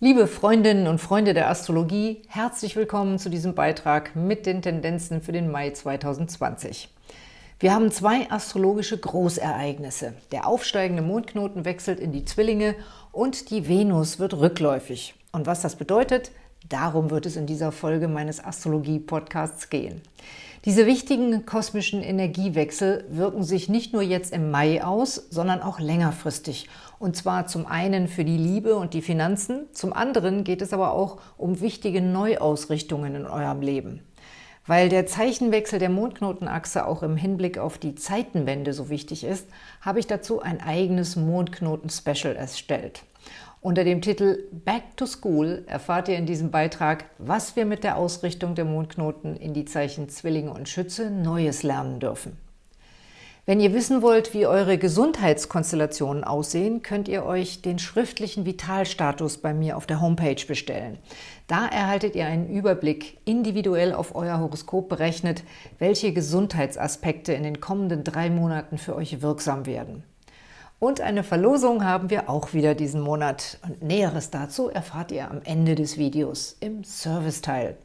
Liebe Freundinnen und Freunde der Astrologie, herzlich willkommen zu diesem Beitrag mit den Tendenzen für den Mai 2020. Wir haben zwei astrologische Großereignisse. Der aufsteigende Mondknoten wechselt in die Zwillinge und die Venus wird rückläufig. Und was das bedeutet, darum wird es in dieser Folge meines Astrologie-Podcasts gehen. Diese wichtigen kosmischen Energiewechsel wirken sich nicht nur jetzt im Mai aus, sondern auch längerfristig. Und zwar zum einen für die Liebe und die Finanzen, zum anderen geht es aber auch um wichtige Neuausrichtungen in eurem Leben. Weil der Zeichenwechsel der Mondknotenachse auch im Hinblick auf die Zeitenwende so wichtig ist, habe ich dazu ein eigenes Mondknoten-Special erstellt. Unter dem Titel Back to School erfahrt ihr in diesem Beitrag, was wir mit der Ausrichtung der Mondknoten in die Zeichen Zwillinge und Schütze Neues lernen dürfen. Wenn ihr wissen wollt, wie eure Gesundheitskonstellationen aussehen, könnt ihr euch den schriftlichen Vitalstatus bei mir auf der Homepage bestellen. Da erhaltet ihr einen Überblick, individuell auf euer Horoskop berechnet, welche Gesundheitsaspekte in den kommenden drei Monaten für euch wirksam werden. Und eine Verlosung haben wir auch wieder diesen Monat. Und Näheres dazu erfahrt ihr am Ende des Videos im Serviceteil.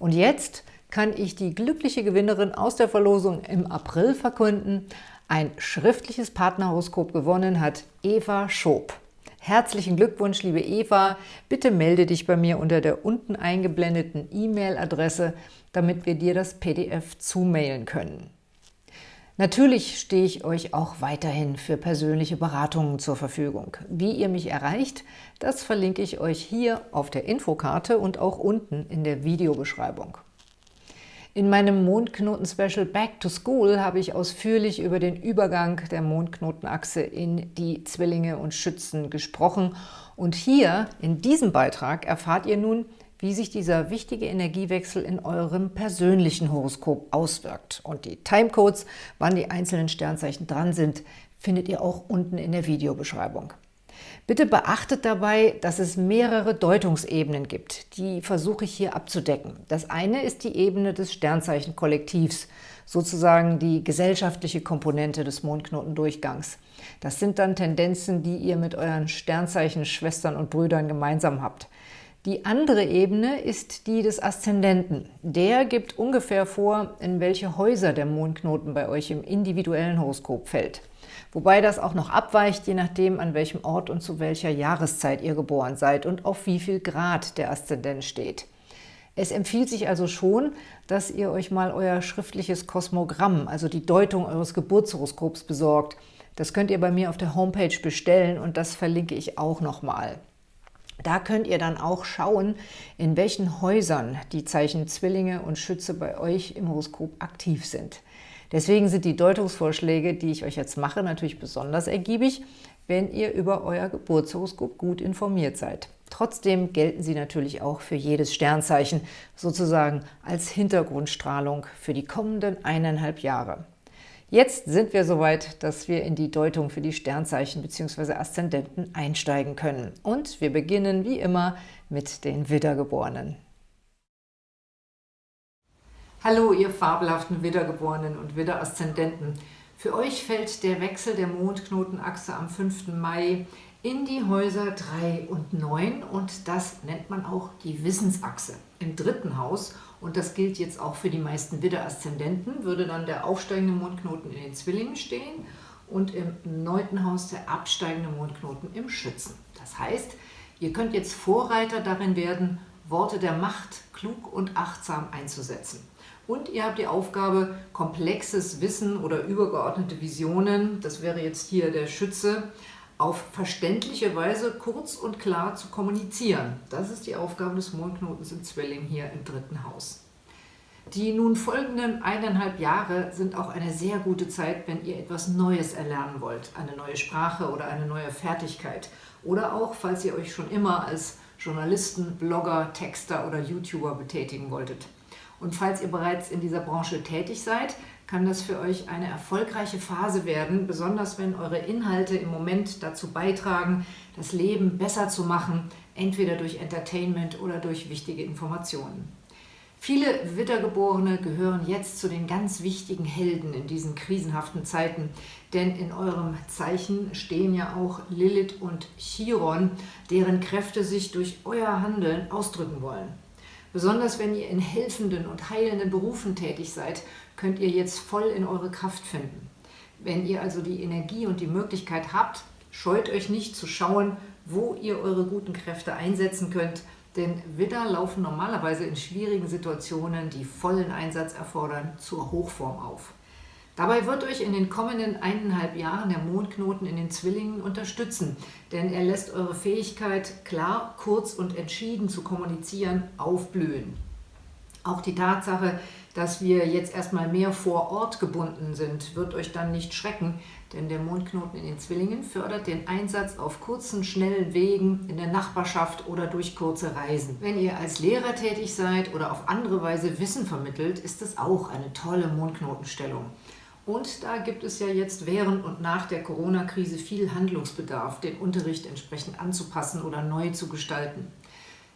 Und jetzt kann ich die glückliche Gewinnerin aus der Verlosung im April verkünden. Ein schriftliches Partnerhoroskop gewonnen hat Eva Schob. Herzlichen Glückwunsch, liebe Eva. Bitte melde dich bei mir unter der unten eingeblendeten E-Mail-Adresse, damit wir dir das PDF zumailen können. Natürlich stehe ich euch auch weiterhin für persönliche Beratungen zur Verfügung. Wie ihr mich erreicht, das verlinke ich euch hier auf der Infokarte und auch unten in der Videobeschreibung. In meinem Mondknoten-Special Back to School habe ich ausführlich über den Übergang der Mondknotenachse in die Zwillinge und Schützen gesprochen. Und hier, in diesem Beitrag, erfahrt ihr nun, wie sich dieser wichtige Energiewechsel in eurem persönlichen Horoskop auswirkt. Und die Timecodes, wann die einzelnen Sternzeichen dran sind, findet ihr auch unten in der Videobeschreibung. Bitte beachtet dabei, dass es mehrere Deutungsebenen gibt. Die versuche ich hier abzudecken. Das eine ist die Ebene des Sternzeichenkollektivs, sozusagen die gesellschaftliche Komponente des Mondknotendurchgangs. Das sind dann Tendenzen, die ihr mit euren Sternzeichen-Schwestern und Brüdern gemeinsam habt. Die andere Ebene ist die des Aszendenten. Der gibt ungefähr vor, in welche Häuser der Mondknoten bei euch im individuellen Horoskop fällt. Wobei das auch noch abweicht, je nachdem, an welchem Ort und zu welcher Jahreszeit ihr geboren seid und auf wie viel Grad der Aszendent steht. Es empfiehlt sich also schon, dass ihr euch mal euer schriftliches Kosmogramm, also die Deutung eures Geburtshoroskops, besorgt. Das könnt ihr bei mir auf der Homepage bestellen und das verlinke ich auch nochmal. Da könnt ihr dann auch schauen, in welchen Häusern die Zeichen Zwillinge und Schütze bei euch im Horoskop aktiv sind. Deswegen sind die Deutungsvorschläge, die ich euch jetzt mache, natürlich besonders ergiebig, wenn ihr über euer Geburtshoroskop gut informiert seid. Trotzdem gelten sie natürlich auch für jedes Sternzeichen, sozusagen als Hintergrundstrahlung für die kommenden eineinhalb Jahre. Jetzt sind wir soweit, dass wir in die Deutung für die Sternzeichen bzw. Aszendenten einsteigen können. Und wir beginnen wie immer mit den Widdergeborenen. Hallo, ihr fabelhaften Widdergeborenen und Widderaszendenten. Für euch fällt der Wechsel der Mondknotenachse am 5. Mai in die Häuser 3 und 9 und das nennt man auch die Wissensachse. Im dritten Haus und das gilt jetzt auch für die meisten Widder-Aszendenten, würde dann der aufsteigende Mondknoten in den Zwillingen stehen und im neunten Haus der absteigende Mondknoten im Schützen. Das heißt, ihr könnt jetzt Vorreiter darin werden, Worte der Macht klug und achtsam einzusetzen. Und ihr habt die Aufgabe, komplexes Wissen oder übergeordnete Visionen, das wäre jetzt hier der Schütze, auf verständliche Weise kurz und klar zu kommunizieren. Das ist die Aufgabe des Mondknotens im Zwilling hier im dritten Haus. Die nun folgenden eineinhalb Jahre sind auch eine sehr gute Zeit, wenn ihr etwas Neues erlernen wollt, eine neue Sprache oder eine neue Fertigkeit. Oder auch, falls ihr euch schon immer als Journalisten, Blogger, Texter oder YouTuber betätigen wolltet. Und falls ihr bereits in dieser Branche tätig seid, kann das für euch eine erfolgreiche Phase werden, besonders wenn eure Inhalte im Moment dazu beitragen, das Leben besser zu machen, entweder durch Entertainment oder durch wichtige Informationen. Viele Wittergeborene gehören jetzt zu den ganz wichtigen Helden in diesen krisenhaften Zeiten, denn in eurem Zeichen stehen ja auch Lilith und Chiron, deren Kräfte sich durch euer Handeln ausdrücken wollen. Besonders wenn ihr in helfenden und heilenden Berufen tätig seid, könnt ihr jetzt voll in eure Kraft finden. Wenn ihr also die Energie und die Möglichkeit habt, scheut euch nicht zu schauen, wo ihr eure guten Kräfte einsetzen könnt – denn Widder laufen normalerweise in schwierigen Situationen, die vollen Einsatz erfordern, zur Hochform auf. Dabei wird euch in den kommenden eineinhalb Jahren der Mondknoten in den Zwillingen unterstützen, denn er lässt eure Fähigkeit, klar, kurz und entschieden zu kommunizieren, aufblühen. Auch die Tatsache, dass wir jetzt erstmal mehr vor Ort gebunden sind, wird euch dann nicht schrecken, denn der Mondknoten in den Zwillingen fördert den Einsatz auf kurzen, schnellen Wegen in der Nachbarschaft oder durch kurze Reisen. Wenn ihr als Lehrer tätig seid oder auf andere Weise Wissen vermittelt, ist es auch eine tolle Mondknotenstellung. Und da gibt es ja jetzt während und nach der Corona-Krise viel Handlungsbedarf, den Unterricht entsprechend anzupassen oder neu zu gestalten.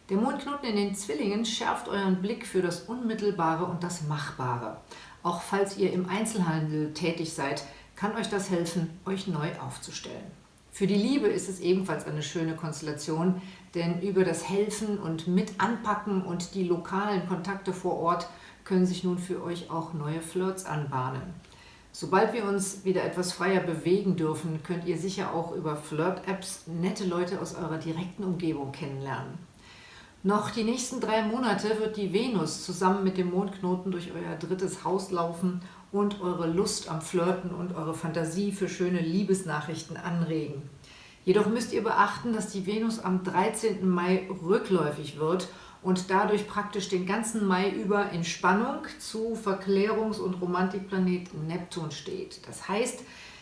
Der Mondknoten in den Zwillingen schärft euren Blick für das Unmittelbare und das Machbare. Auch falls ihr im Einzelhandel tätig seid, kann euch das helfen, euch neu aufzustellen. Für die Liebe ist es ebenfalls eine schöne Konstellation, denn über das Helfen und mit anpacken und die lokalen Kontakte vor Ort können sich nun für euch auch neue Flirts anbahnen. Sobald wir uns wieder etwas freier bewegen dürfen, könnt ihr sicher auch über Flirt-Apps nette Leute aus eurer direkten Umgebung kennenlernen. Noch die nächsten drei Monate wird die Venus zusammen mit dem Mondknoten durch euer drittes Haus laufen und eure Lust am Flirten und eure Fantasie für schöne Liebesnachrichten anregen. Jedoch müsst ihr beachten, dass die Venus am 13. Mai rückläufig wird und dadurch praktisch den ganzen Mai über in Spannung zu Verklärungs- und Romantikplanet Neptun steht. Das heißt,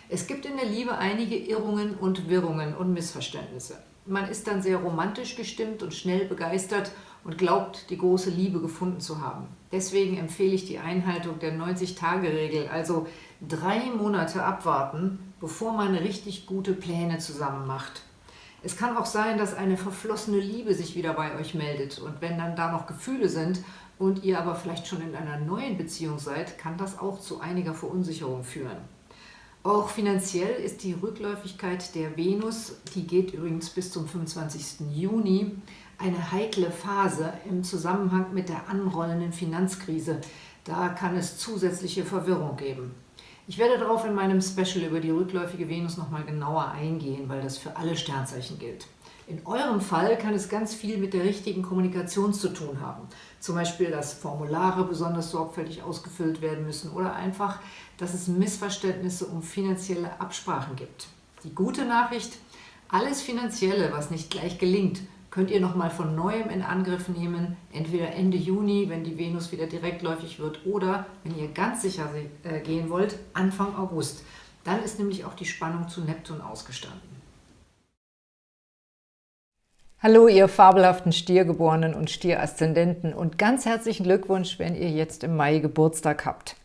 es gibt in der Liebe einige Irrungen und Wirrungen und Missverständnisse. Man ist dann sehr romantisch gestimmt und schnell begeistert und glaubt, die große Liebe gefunden zu haben. Deswegen empfehle ich die Einhaltung der 90-Tage-Regel, also drei Monate abwarten, bevor man richtig gute Pläne zusammen macht. Es kann auch sein, dass eine verflossene Liebe sich wieder bei euch meldet und wenn dann da noch Gefühle sind und ihr aber vielleicht schon in einer neuen Beziehung seid, kann das auch zu einiger Verunsicherung führen. Auch finanziell ist die Rückläufigkeit der Venus, die geht übrigens bis zum 25. Juni, eine heikle Phase im Zusammenhang mit der anrollenden Finanzkrise. Da kann es zusätzliche Verwirrung geben. Ich werde darauf in meinem Special über die rückläufige Venus nochmal genauer eingehen, weil das für alle Sternzeichen gilt. In eurem Fall kann es ganz viel mit der richtigen Kommunikation zu tun haben. Zum Beispiel, dass Formulare besonders sorgfältig ausgefüllt werden müssen oder einfach, dass es Missverständnisse um finanzielle Absprachen gibt. Die gute Nachricht, alles Finanzielle, was nicht gleich gelingt, könnt ihr nochmal von Neuem in Angriff nehmen, entweder Ende Juni, wenn die Venus wieder direktläufig wird, oder, wenn ihr ganz sicher äh, gehen wollt, Anfang August. Dann ist nämlich auch die Spannung zu Neptun ausgestanden. Hallo, ihr fabelhaften Stiergeborenen und Stieraszendenten und ganz herzlichen Glückwunsch, wenn ihr jetzt im Mai Geburtstag habt.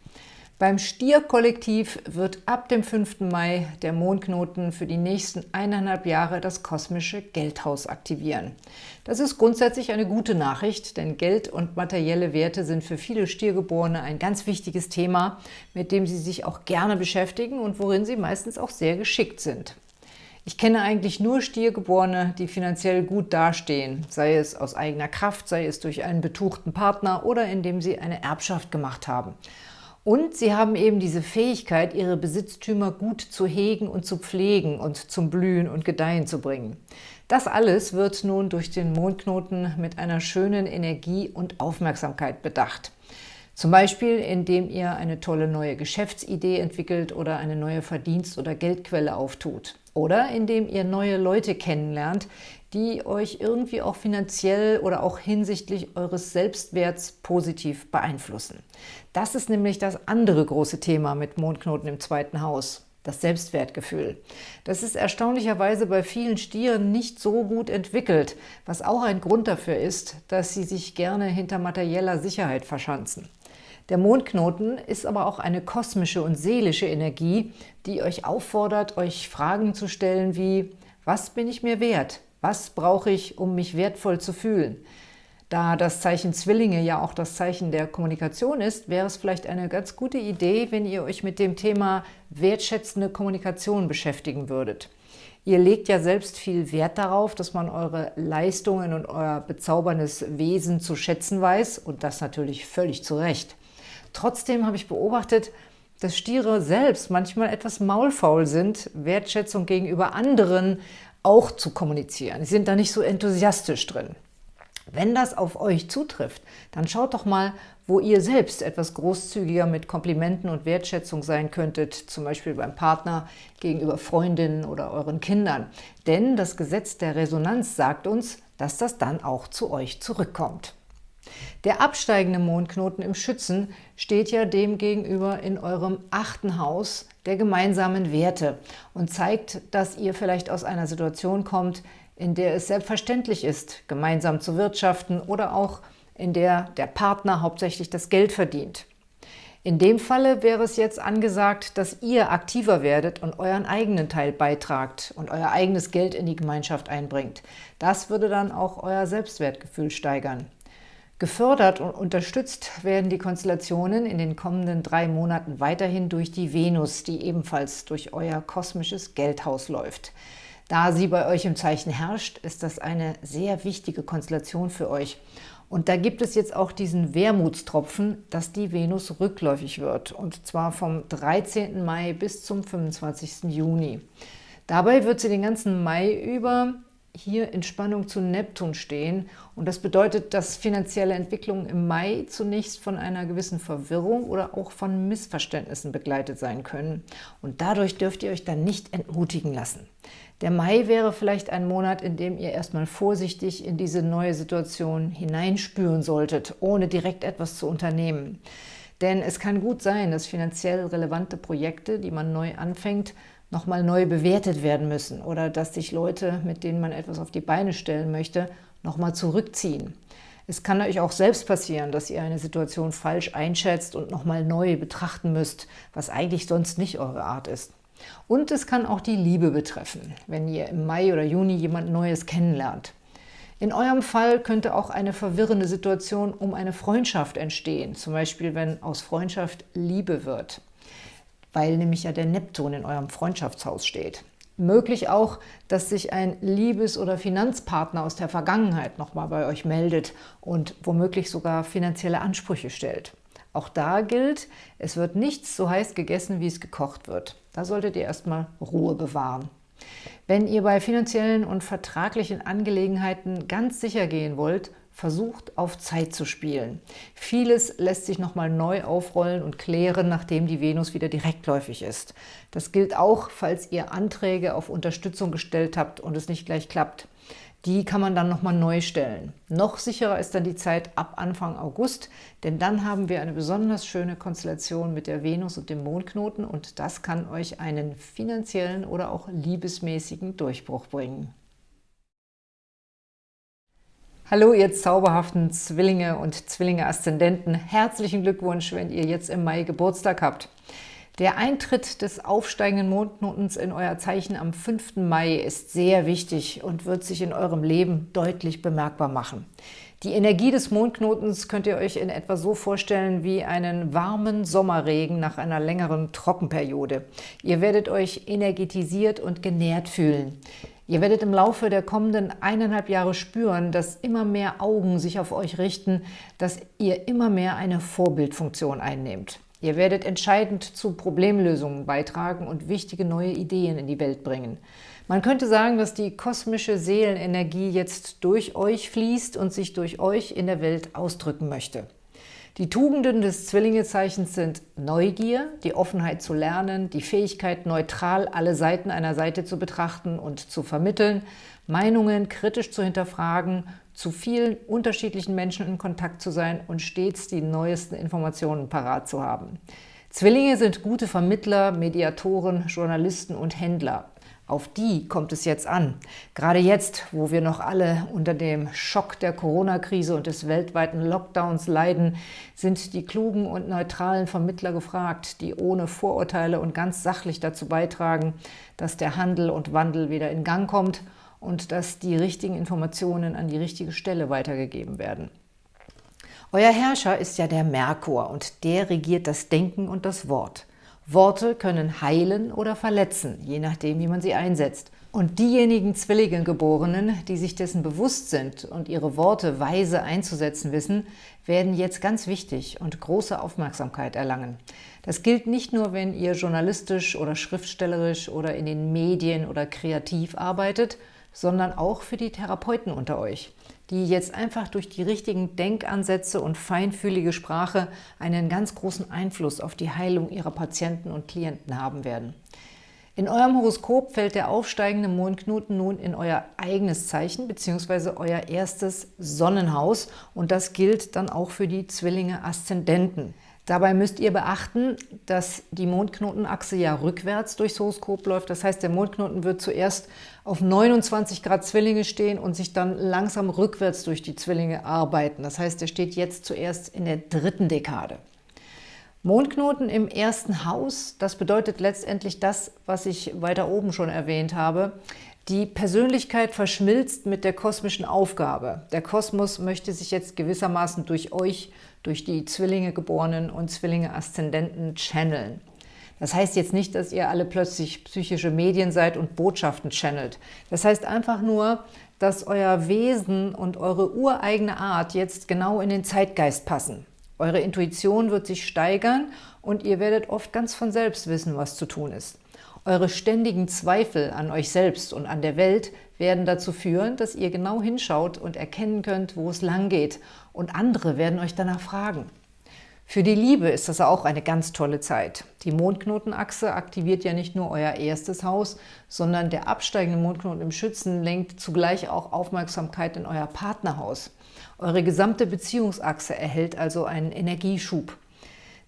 Beim Stierkollektiv wird ab dem 5. Mai der Mondknoten für die nächsten eineinhalb Jahre das kosmische Geldhaus aktivieren. Das ist grundsätzlich eine gute Nachricht, denn Geld und materielle Werte sind für viele Stiergeborene ein ganz wichtiges Thema, mit dem sie sich auch gerne beschäftigen und worin sie meistens auch sehr geschickt sind. Ich kenne eigentlich nur Stiergeborene, die finanziell gut dastehen, sei es aus eigener Kraft, sei es durch einen betuchten Partner oder indem sie eine Erbschaft gemacht haben. Und sie haben eben diese Fähigkeit, ihre Besitztümer gut zu hegen und zu pflegen und zum Blühen und Gedeihen zu bringen. Das alles wird nun durch den Mondknoten mit einer schönen Energie und Aufmerksamkeit bedacht. Zum Beispiel, indem ihr eine tolle neue Geschäftsidee entwickelt oder eine neue Verdienst- oder Geldquelle auftut. Oder indem ihr neue Leute kennenlernt, die euch irgendwie auch finanziell oder auch hinsichtlich eures Selbstwerts positiv beeinflussen. Das ist nämlich das andere große Thema mit Mondknoten im zweiten Haus, das Selbstwertgefühl. Das ist erstaunlicherweise bei vielen Stieren nicht so gut entwickelt, was auch ein Grund dafür ist, dass sie sich gerne hinter materieller Sicherheit verschanzen. Der Mondknoten ist aber auch eine kosmische und seelische Energie, die euch auffordert, euch Fragen zu stellen wie, was bin ich mir wert? Was brauche ich, um mich wertvoll zu fühlen? Da das Zeichen Zwillinge ja auch das Zeichen der Kommunikation ist, wäre es vielleicht eine ganz gute Idee, wenn ihr euch mit dem Thema wertschätzende Kommunikation beschäftigen würdet. Ihr legt ja selbst viel Wert darauf, dass man eure Leistungen und euer bezauberndes Wesen zu schätzen weiß und das natürlich völlig zu Recht. Trotzdem habe ich beobachtet, dass Stiere selbst manchmal etwas maulfaul sind, Wertschätzung gegenüber anderen auch zu kommunizieren. Sie sind da nicht so enthusiastisch drin. Wenn das auf euch zutrifft, dann schaut doch mal, wo ihr selbst etwas großzügiger mit Komplimenten und Wertschätzung sein könntet, zum Beispiel beim Partner, gegenüber Freundinnen oder euren Kindern. Denn das Gesetz der Resonanz sagt uns, dass das dann auch zu euch zurückkommt. Der absteigende Mondknoten im Schützen steht ja demgegenüber in eurem achten Haus der gemeinsamen Werte und zeigt, dass ihr vielleicht aus einer Situation kommt, in der es selbstverständlich ist, gemeinsam zu wirtschaften oder auch in der der Partner hauptsächlich das Geld verdient. In dem Falle wäre es jetzt angesagt, dass ihr aktiver werdet und euren eigenen Teil beitragt und euer eigenes Geld in die Gemeinschaft einbringt. Das würde dann auch euer Selbstwertgefühl steigern. Gefördert und unterstützt werden die Konstellationen in den kommenden drei Monaten weiterhin durch die Venus, die ebenfalls durch euer kosmisches Geldhaus läuft. Da sie bei euch im Zeichen herrscht, ist das eine sehr wichtige Konstellation für euch. Und da gibt es jetzt auch diesen Wermutstropfen, dass die Venus rückläufig wird, und zwar vom 13. Mai bis zum 25. Juni. Dabei wird sie den ganzen Mai über hier in Spannung zu Neptun stehen. Und das bedeutet, dass finanzielle Entwicklungen im Mai zunächst von einer gewissen Verwirrung oder auch von Missverständnissen begleitet sein können. Und dadurch dürft ihr euch dann nicht entmutigen lassen. Der Mai wäre vielleicht ein Monat, in dem ihr erstmal vorsichtig in diese neue Situation hineinspüren solltet, ohne direkt etwas zu unternehmen. Denn es kann gut sein, dass finanziell relevante Projekte, die man neu anfängt, nochmal neu bewertet werden müssen oder dass sich Leute, mit denen man etwas auf die Beine stellen möchte, nochmal zurückziehen. Es kann euch auch selbst passieren, dass ihr eine Situation falsch einschätzt und nochmal neu betrachten müsst, was eigentlich sonst nicht eure Art ist. Und es kann auch die Liebe betreffen, wenn ihr im Mai oder Juni jemand Neues kennenlernt. In eurem Fall könnte auch eine verwirrende Situation um eine Freundschaft entstehen, zum Beispiel wenn aus Freundschaft Liebe wird weil nämlich ja der Neptun in eurem Freundschaftshaus steht. Möglich auch, dass sich ein Liebes- oder Finanzpartner aus der Vergangenheit nochmal bei euch meldet und womöglich sogar finanzielle Ansprüche stellt. Auch da gilt, es wird nichts so heiß gegessen, wie es gekocht wird. Da solltet ihr erstmal Ruhe bewahren. Wenn ihr bei finanziellen und vertraglichen Angelegenheiten ganz sicher gehen wollt, versucht, auf Zeit zu spielen. Vieles lässt sich nochmal neu aufrollen und klären, nachdem die Venus wieder direktläufig ist. Das gilt auch, falls ihr Anträge auf Unterstützung gestellt habt und es nicht gleich klappt. Die kann man dann nochmal neu stellen. Noch sicherer ist dann die Zeit ab Anfang August, denn dann haben wir eine besonders schöne Konstellation mit der Venus und dem Mondknoten und das kann euch einen finanziellen oder auch liebesmäßigen Durchbruch bringen. Hallo, ihr zauberhaften Zwillinge und Zwillinge-Aszendenten. Herzlichen Glückwunsch, wenn ihr jetzt im Mai Geburtstag habt. Der Eintritt des aufsteigenden Mondknotens in euer Zeichen am 5. Mai ist sehr wichtig und wird sich in eurem Leben deutlich bemerkbar machen. Die Energie des Mondknotens könnt ihr euch in etwa so vorstellen wie einen warmen Sommerregen nach einer längeren Trockenperiode. Ihr werdet euch energetisiert und genährt fühlen. Ihr werdet im Laufe der kommenden eineinhalb Jahre spüren, dass immer mehr Augen sich auf euch richten, dass ihr immer mehr eine Vorbildfunktion einnehmt. Ihr werdet entscheidend zu Problemlösungen beitragen und wichtige neue Ideen in die Welt bringen. Man könnte sagen, dass die kosmische Seelenenergie jetzt durch euch fließt und sich durch euch in der Welt ausdrücken möchte. Die Tugenden des Zwillingezeichens sind Neugier, die Offenheit zu lernen, die Fähigkeit, neutral alle Seiten einer Seite zu betrachten und zu vermitteln, Meinungen kritisch zu hinterfragen, zu vielen unterschiedlichen Menschen in Kontakt zu sein und stets die neuesten Informationen parat zu haben. Zwillinge sind gute Vermittler, Mediatoren, Journalisten und Händler. Auf die kommt es jetzt an. Gerade jetzt, wo wir noch alle unter dem Schock der Corona-Krise und des weltweiten Lockdowns leiden, sind die klugen und neutralen Vermittler gefragt, die ohne Vorurteile und ganz sachlich dazu beitragen, dass der Handel und Wandel wieder in Gang kommt und dass die richtigen Informationen an die richtige Stelle weitergegeben werden. Euer Herrscher ist ja der Merkur und der regiert das Denken und das Wort. Worte können heilen oder verletzen, je nachdem, wie man sie einsetzt. Und diejenigen Zwillingegeborenen, die sich dessen bewusst sind und ihre Worte weise einzusetzen wissen, werden jetzt ganz wichtig und große Aufmerksamkeit erlangen. Das gilt nicht nur, wenn ihr journalistisch oder schriftstellerisch oder in den Medien oder kreativ arbeitet, sondern auch für die Therapeuten unter euch, die jetzt einfach durch die richtigen Denkansätze und feinfühlige Sprache einen ganz großen Einfluss auf die Heilung ihrer Patienten und Klienten haben werden. In eurem Horoskop fällt der aufsteigende Mondknoten nun in euer eigenes Zeichen bzw. euer erstes Sonnenhaus und das gilt dann auch für die Zwillinge Aszendenten. Dabei müsst ihr beachten, dass die Mondknotenachse ja rückwärts durchs Horoskop läuft. Das heißt, der Mondknoten wird zuerst auf 29 Grad Zwillinge stehen und sich dann langsam rückwärts durch die Zwillinge arbeiten. Das heißt, er steht jetzt zuerst in der dritten Dekade. Mondknoten im ersten Haus, das bedeutet letztendlich das, was ich weiter oben schon erwähnt habe. Die Persönlichkeit verschmilzt mit der kosmischen Aufgabe. Der Kosmos möchte sich jetzt gewissermaßen durch euch, durch die Zwillinge Geborenen und Zwillinge Aszendenten channeln. Das heißt jetzt nicht, dass ihr alle plötzlich psychische Medien seid und Botschaften channelt. Das heißt einfach nur, dass euer Wesen und eure ureigene Art jetzt genau in den Zeitgeist passen. Eure Intuition wird sich steigern und ihr werdet oft ganz von selbst wissen, was zu tun ist. Eure ständigen Zweifel an euch selbst und an der Welt werden dazu führen, dass ihr genau hinschaut und erkennen könnt, wo es lang geht. Und andere werden euch danach fragen. Für die Liebe ist das auch eine ganz tolle Zeit. Die Mondknotenachse aktiviert ja nicht nur euer erstes Haus, sondern der absteigende Mondknoten im Schützen lenkt zugleich auch Aufmerksamkeit in euer Partnerhaus. Eure gesamte Beziehungsachse erhält also einen Energieschub.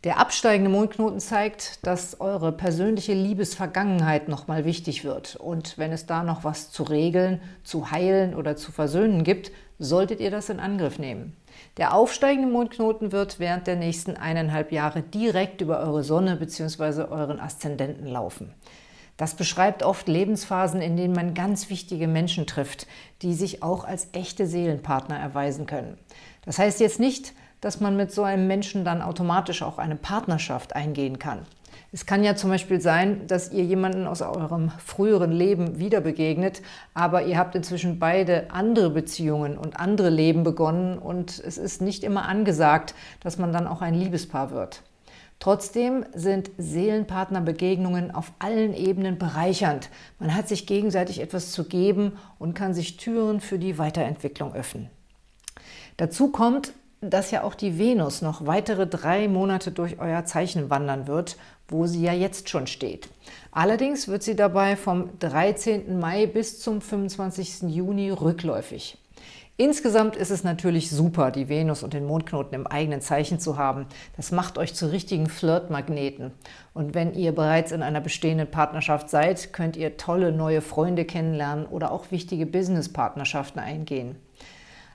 Der absteigende Mondknoten zeigt, dass eure persönliche Liebesvergangenheit nochmal wichtig wird. Und wenn es da noch was zu regeln, zu heilen oder zu versöhnen gibt, solltet ihr das in Angriff nehmen. Der aufsteigende Mondknoten wird während der nächsten eineinhalb Jahre direkt über eure Sonne bzw. euren Aszendenten laufen. Das beschreibt oft Lebensphasen, in denen man ganz wichtige Menschen trifft, die sich auch als echte Seelenpartner erweisen können. Das heißt jetzt nicht, dass man mit so einem Menschen dann automatisch auch eine Partnerschaft eingehen kann. Es kann ja zum Beispiel sein, dass ihr jemanden aus eurem früheren Leben wieder begegnet, aber ihr habt inzwischen beide andere Beziehungen und andere Leben begonnen und es ist nicht immer angesagt, dass man dann auch ein Liebespaar wird. Trotzdem sind Seelenpartnerbegegnungen auf allen Ebenen bereichernd. Man hat sich gegenseitig etwas zu geben und kann sich Türen für die Weiterentwicklung öffnen. Dazu kommt, dass ja auch die Venus noch weitere drei Monate durch euer Zeichen wandern wird, wo sie ja jetzt schon steht. Allerdings wird sie dabei vom 13. Mai bis zum 25. Juni rückläufig. Insgesamt ist es natürlich super, die Venus und den Mondknoten im eigenen Zeichen zu haben. Das macht euch zu richtigen Flirtmagneten. Und wenn ihr bereits in einer bestehenden Partnerschaft seid, könnt ihr tolle neue Freunde kennenlernen oder auch wichtige Businesspartnerschaften eingehen.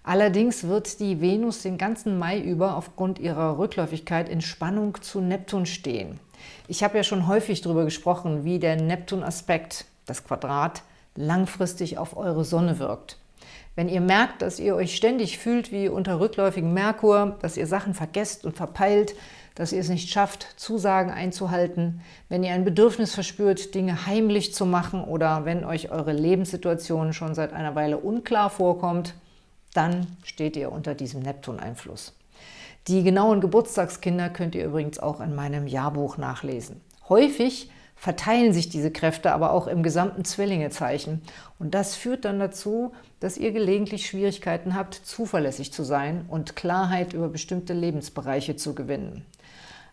Allerdings wird die Venus den ganzen Mai über aufgrund ihrer Rückläufigkeit in Spannung zu Neptun stehen. Ich habe ja schon häufig darüber gesprochen, wie der Neptun-Aspekt, das Quadrat, langfristig auf eure Sonne wirkt. Wenn ihr merkt, dass ihr euch ständig fühlt wie unter rückläufigem Merkur, dass ihr Sachen vergesst und verpeilt, dass ihr es nicht schafft, Zusagen einzuhalten, wenn ihr ein Bedürfnis verspürt, Dinge heimlich zu machen oder wenn euch eure Lebenssituation schon seit einer Weile unklar vorkommt, dann steht ihr unter diesem Neptun-Einfluss. Die genauen Geburtstagskinder könnt ihr übrigens auch in meinem Jahrbuch nachlesen. Häufig verteilen sich diese Kräfte aber auch im gesamten Zwillingezeichen. Und das führt dann dazu, dass ihr gelegentlich Schwierigkeiten habt, zuverlässig zu sein und Klarheit über bestimmte Lebensbereiche zu gewinnen.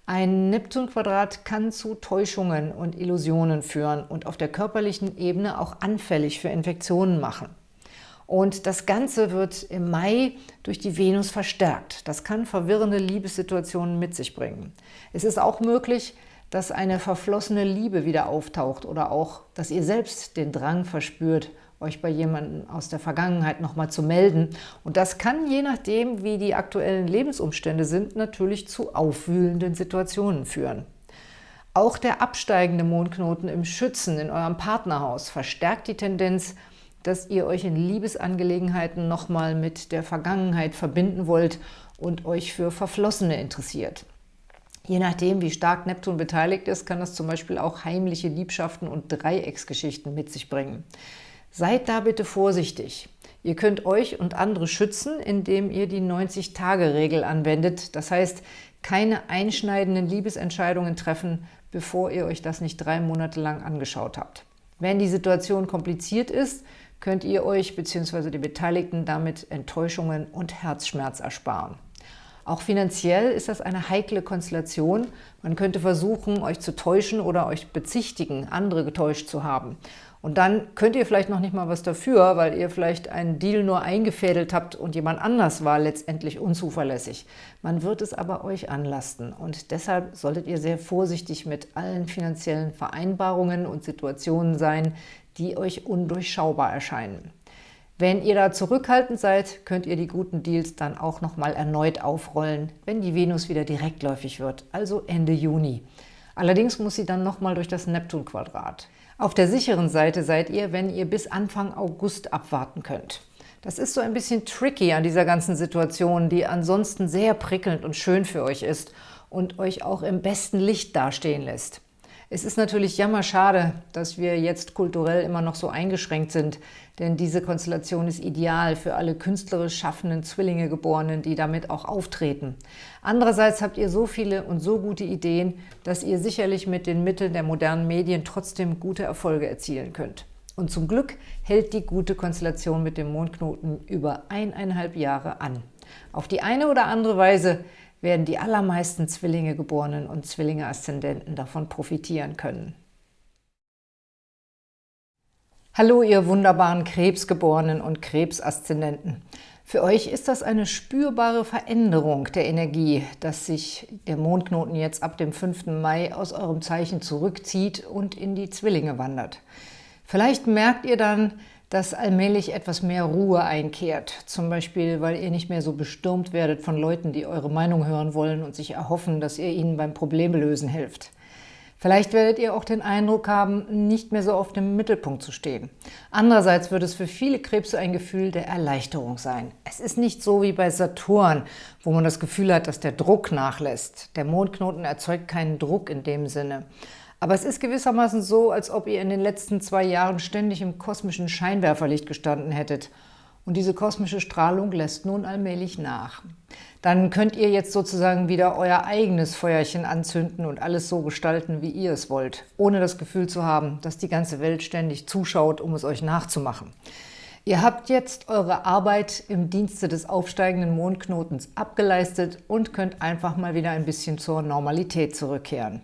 Ein Neptun-Quadrat kann zu Täuschungen und Illusionen führen und auf der körperlichen Ebene auch anfällig für Infektionen machen. Und das Ganze wird im Mai durch die Venus verstärkt. Das kann verwirrende Liebessituationen mit sich bringen. Es ist auch möglich, dass eine verflossene Liebe wieder auftaucht oder auch, dass ihr selbst den Drang verspürt, euch bei jemandem aus der Vergangenheit nochmal zu melden. Und das kann, je nachdem, wie die aktuellen Lebensumstände sind, natürlich zu aufwühlenden Situationen führen. Auch der absteigende Mondknoten im Schützen in eurem Partnerhaus verstärkt die Tendenz, dass ihr euch in Liebesangelegenheiten nochmal mit der Vergangenheit verbinden wollt und euch für Verflossene interessiert. Je nachdem, wie stark Neptun beteiligt ist, kann das zum Beispiel auch heimliche Liebschaften und Dreiecksgeschichten mit sich bringen. Seid da bitte vorsichtig. Ihr könnt euch und andere schützen, indem ihr die 90-Tage-Regel anwendet. Das heißt, keine einschneidenden Liebesentscheidungen treffen, bevor ihr euch das nicht drei Monate lang angeschaut habt. Wenn die Situation kompliziert ist, könnt ihr euch bzw. die Beteiligten damit Enttäuschungen und Herzschmerz ersparen. Auch finanziell ist das eine heikle Konstellation. Man könnte versuchen, euch zu täuschen oder euch bezichtigen, andere getäuscht zu haben. Und dann könnt ihr vielleicht noch nicht mal was dafür, weil ihr vielleicht einen Deal nur eingefädelt habt und jemand anders war letztendlich unzuverlässig. Man wird es aber euch anlasten und deshalb solltet ihr sehr vorsichtig mit allen finanziellen Vereinbarungen und Situationen sein, die euch undurchschaubar erscheinen. Wenn ihr da zurückhaltend seid, könnt ihr die guten Deals dann auch nochmal erneut aufrollen, wenn die Venus wieder direktläufig wird, also Ende Juni. Allerdings muss sie dann nochmal durch das Neptun-Quadrat. Auf der sicheren Seite seid ihr, wenn ihr bis Anfang August abwarten könnt. Das ist so ein bisschen tricky an dieser ganzen Situation, die ansonsten sehr prickelnd und schön für euch ist und euch auch im besten Licht dastehen lässt. Es ist natürlich jammerschade, dass wir jetzt kulturell immer noch so eingeschränkt sind, denn diese Konstellation ist ideal für alle künstlerisch schaffenden Zwillinge-Geborenen, die damit auch auftreten. Andererseits habt ihr so viele und so gute Ideen, dass ihr sicherlich mit den Mitteln der modernen Medien trotzdem gute Erfolge erzielen könnt. Und zum Glück hält die gute Konstellation mit dem Mondknoten über eineinhalb Jahre an. Auf die eine oder andere Weise werden die allermeisten Zwillinge-Geborenen und Zwillinge-Aszendenten davon profitieren können. Hallo, ihr wunderbaren Krebsgeborenen und Krebsaszendenten. Für euch ist das eine spürbare Veränderung der Energie, dass sich der Mondknoten jetzt ab dem 5. Mai aus eurem Zeichen zurückzieht und in die Zwillinge wandert. Vielleicht merkt ihr dann, dass allmählich etwas mehr Ruhe einkehrt. Zum Beispiel, weil ihr nicht mehr so bestürmt werdet von Leuten, die eure Meinung hören wollen und sich erhoffen, dass ihr ihnen beim Problemlösen helft. Vielleicht werdet ihr auch den Eindruck haben, nicht mehr so oft im Mittelpunkt zu stehen. Andererseits wird es für viele Krebse ein Gefühl der Erleichterung sein. Es ist nicht so wie bei Saturn, wo man das Gefühl hat, dass der Druck nachlässt. Der Mondknoten erzeugt keinen Druck in dem Sinne. Aber es ist gewissermaßen so, als ob ihr in den letzten zwei Jahren ständig im kosmischen Scheinwerferlicht gestanden hättet. Und diese kosmische Strahlung lässt nun allmählich nach. Dann könnt ihr jetzt sozusagen wieder euer eigenes Feuerchen anzünden und alles so gestalten, wie ihr es wollt, ohne das Gefühl zu haben, dass die ganze Welt ständig zuschaut, um es euch nachzumachen. Ihr habt jetzt eure Arbeit im Dienste des aufsteigenden Mondknotens abgeleistet und könnt einfach mal wieder ein bisschen zur Normalität zurückkehren.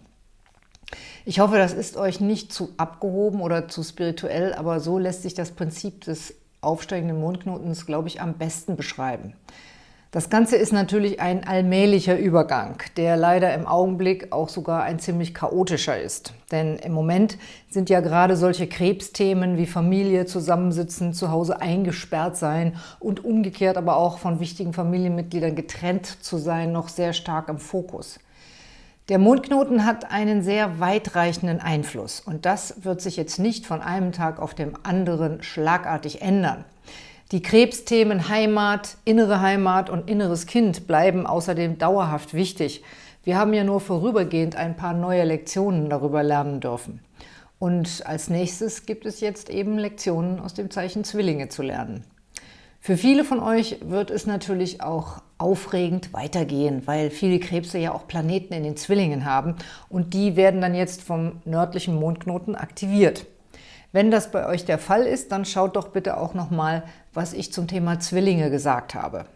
Ich hoffe, das ist euch nicht zu abgehoben oder zu spirituell, aber so lässt sich das Prinzip des aufsteigenden Mondknotens, glaube ich, am besten beschreiben. Das Ganze ist natürlich ein allmählicher Übergang, der leider im Augenblick auch sogar ein ziemlich chaotischer ist. Denn im Moment sind ja gerade solche Krebsthemen wie Familie, Zusammensitzen, zu Hause eingesperrt sein und umgekehrt aber auch von wichtigen Familienmitgliedern getrennt zu sein, noch sehr stark im Fokus. Der Mondknoten hat einen sehr weitreichenden Einfluss und das wird sich jetzt nicht von einem Tag auf dem anderen schlagartig ändern. Die Krebsthemen Heimat, innere Heimat und inneres Kind bleiben außerdem dauerhaft wichtig. Wir haben ja nur vorübergehend ein paar neue Lektionen darüber lernen dürfen. Und als nächstes gibt es jetzt eben Lektionen aus dem Zeichen Zwillinge zu lernen. Für viele von euch wird es natürlich auch aufregend weitergehen, weil viele Krebse ja auch Planeten in den Zwillingen haben und die werden dann jetzt vom nördlichen Mondknoten aktiviert. Wenn das bei euch der Fall ist, dann schaut doch bitte auch nochmal, was ich zum Thema Zwillinge gesagt habe.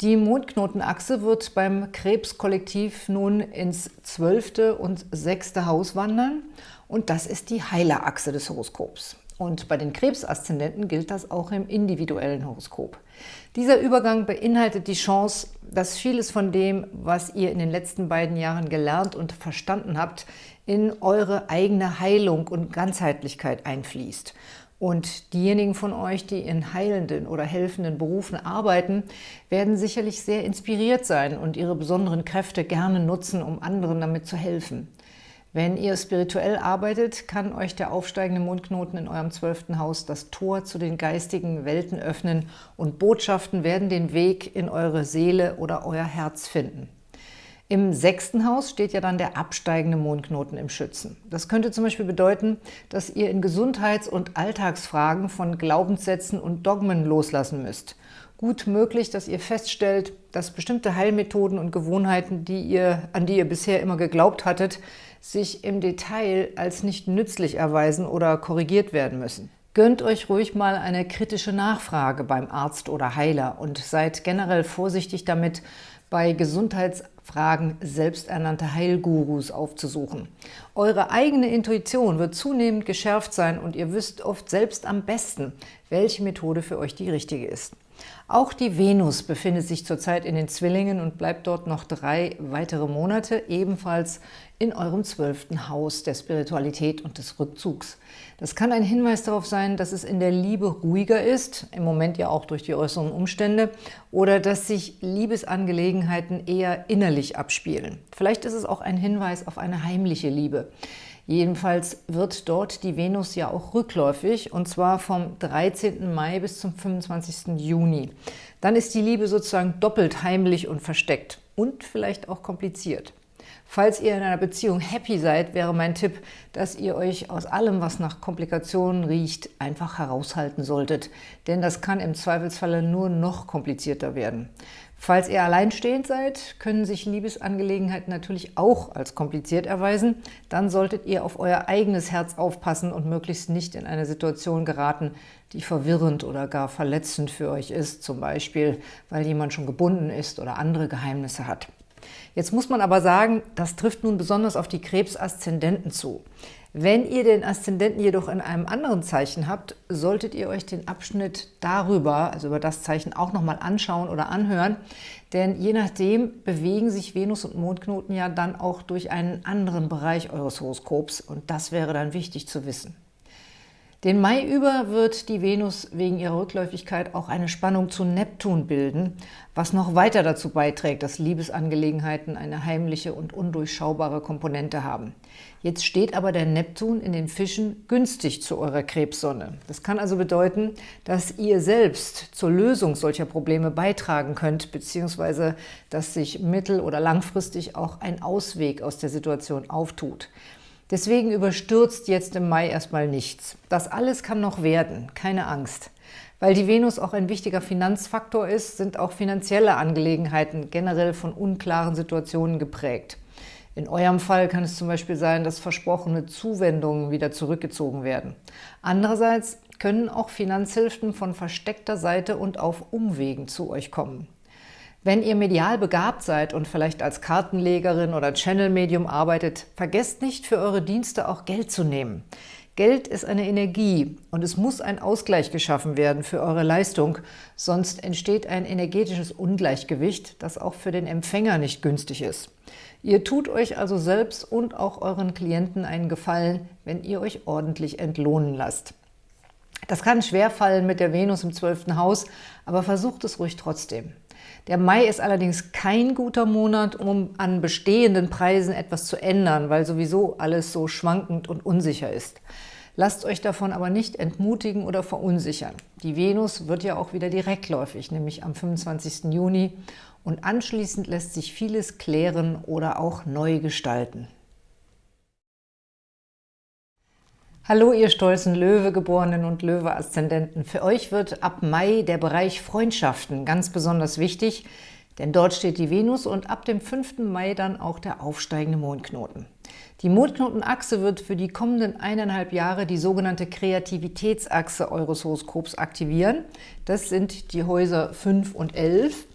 Die Mondknotenachse wird beim Krebskollektiv nun ins zwölfte und sechste Haus wandern und das ist die Heilerachse des Horoskops. Und bei den Krebsaszendenten gilt das auch im individuellen Horoskop. Dieser Übergang beinhaltet die Chance, dass vieles von dem, was ihr in den letzten beiden Jahren gelernt und verstanden habt, in eure eigene Heilung und Ganzheitlichkeit einfließt. Und diejenigen von euch, die in heilenden oder helfenden Berufen arbeiten, werden sicherlich sehr inspiriert sein und ihre besonderen Kräfte gerne nutzen, um anderen damit zu helfen. Wenn ihr spirituell arbeitet, kann euch der aufsteigende Mondknoten in eurem zwölften Haus das Tor zu den geistigen Welten öffnen und Botschaften werden den Weg in eure Seele oder euer Herz finden. Im sechsten Haus steht ja dann der absteigende Mondknoten im Schützen. Das könnte zum Beispiel bedeuten, dass ihr in Gesundheits- und Alltagsfragen von Glaubenssätzen und Dogmen loslassen müsst. Gut möglich, dass ihr feststellt, dass bestimmte Heilmethoden und Gewohnheiten, die ihr, an die ihr bisher immer geglaubt hattet, sich im Detail als nicht nützlich erweisen oder korrigiert werden müssen. Gönnt euch ruhig mal eine kritische Nachfrage beim Arzt oder Heiler und seid generell vorsichtig damit, bei Gesundheitsfragen selbsternannte Heilgurus aufzusuchen. Eure eigene Intuition wird zunehmend geschärft sein und ihr wisst oft selbst am besten, welche Methode für euch die richtige ist. Auch die Venus befindet sich zurzeit in den Zwillingen und bleibt dort noch drei weitere Monate, ebenfalls in eurem zwölften Haus der Spiritualität und des Rückzugs. Das kann ein Hinweis darauf sein, dass es in der Liebe ruhiger ist, im Moment ja auch durch die äußeren Umstände, oder dass sich Liebesangelegenheiten eher innerlich abspielen. Vielleicht ist es auch ein Hinweis auf eine heimliche Liebe. Jedenfalls wird dort die Venus ja auch rückläufig, und zwar vom 13. Mai bis zum 25. Juni. Dann ist die Liebe sozusagen doppelt heimlich und versteckt und vielleicht auch kompliziert. Falls ihr in einer Beziehung happy seid, wäre mein Tipp, dass ihr euch aus allem, was nach Komplikationen riecht, einfach heraushalten solltet. Denn das kann im Zweifelsfalle nur noch komplizierter werden. Falls ihr alleinstehend seid, können sich Liebesangelegenheiten natürlich auch als kompliziert erweisen. Dann solltet ihr auf euer eigenes Herz aufpassen und möglichst nicht in eine Situation geraten, die verwirrend oder gar verletzend für euch ist, zum Beispiel, weil jemand schon gebunden ist oder andere Geheimnisse hat. Jetzt muss man aber sagen, das trifft nun besonders auf die Krebs-Aszendenten zu. Wenn ihr den Aszendenten jedoch in einem anderen Zeichen habt, solltet ihr euch den Abschnitt darüber, also über das Zeichen, auch nochmal anschauen oder anhören, denn je nachdem bewegen sich Venus und Mondknoten ja dann auch durch einen anderen Bereich eures Horoskops und das wäre dann wichtig zu wissen. Den Mai über wird die Venus wegen ihrer Rückläufigkeit auch eine Spannung zu Neptun bilden, was noch weiter dazu beiträgt, dass Liebesangelegenheiten eine heimliche und undurchschaubare Komponente haben. Jetzt steht aber der Neptun in den Fischen günstig zu eurer Krebssonne. Das kann also bedeuten, dass ihr selbst zur Lösung solcher Probleme beitragen könnt, beziehungsweise dass sich mittel- oder langfristig auch ein Ausweg aus der Situation auftut. Deswegen überstürzt jetzt im Mai erstmal nichts. Das alles kann noch werden, keine Angst. Weil die Venus auch ein wichtiger Finanzfaktor ist, sind auch finanzielle Angelegenheiten generell von unklaren Situationen geprägt. In eurem Fall kann es zum Beispiel sein, dass versprochene Zuwendungen wieder zurückgezogen werden. Andererseits können auch Finanzhilfen von versteckter Seite und auf Umwegen zu euch kommen. Wenn ihr medial begabt seid und vielleicht als Kartenlegerin oder Channel-Medium arbeitet, vergesst nicht, für eure Dienste auch Geld zu nehmen. Geld ist eine Energie und es muss ein Ausgleich geschaffen werden für eure Leistung, sonst entsteht ein energetisches Ungleichgewicht, das auch für den Empfänger nicht günstig ist. Ihr tut euch also selbst und auch euren Klienten einen Gefallen, wenn ihr euch ordentlich entlohnen lasst. Das kann schwerfallen mit der Venus im 12. Haus, aber versucht es ruhig trotzdem. Der Mai ist allerdings kein guter Monat, um an bestehenden Preisen etwas zu ändern, weil sowieso alles so schwankend und unsicher ist. Lasst euch davon aber nicht entmutigen oder verunsichern. Die Venus wird ja auch wieder direktläufig, nämlich am 25. Juni und anschließend lässt sich vieles klären oder auch neu gestalten. Hallo, ihr stolzen Löwegeborenen und Löwe-Aszendenten. Für euch wird ab Mai der Bereich Freundschaften ganz besonders wichtig, denn dort steht die Venus und ab dem 5. Mai dann auch der aufsteigende Mondknoten. Die Mondknotenachse wird für die kommenden eineinhalb Jahre die sogenannte Kreativitätsachse eures Horoskops aktivieren. Das sind die Häuser 5 und 11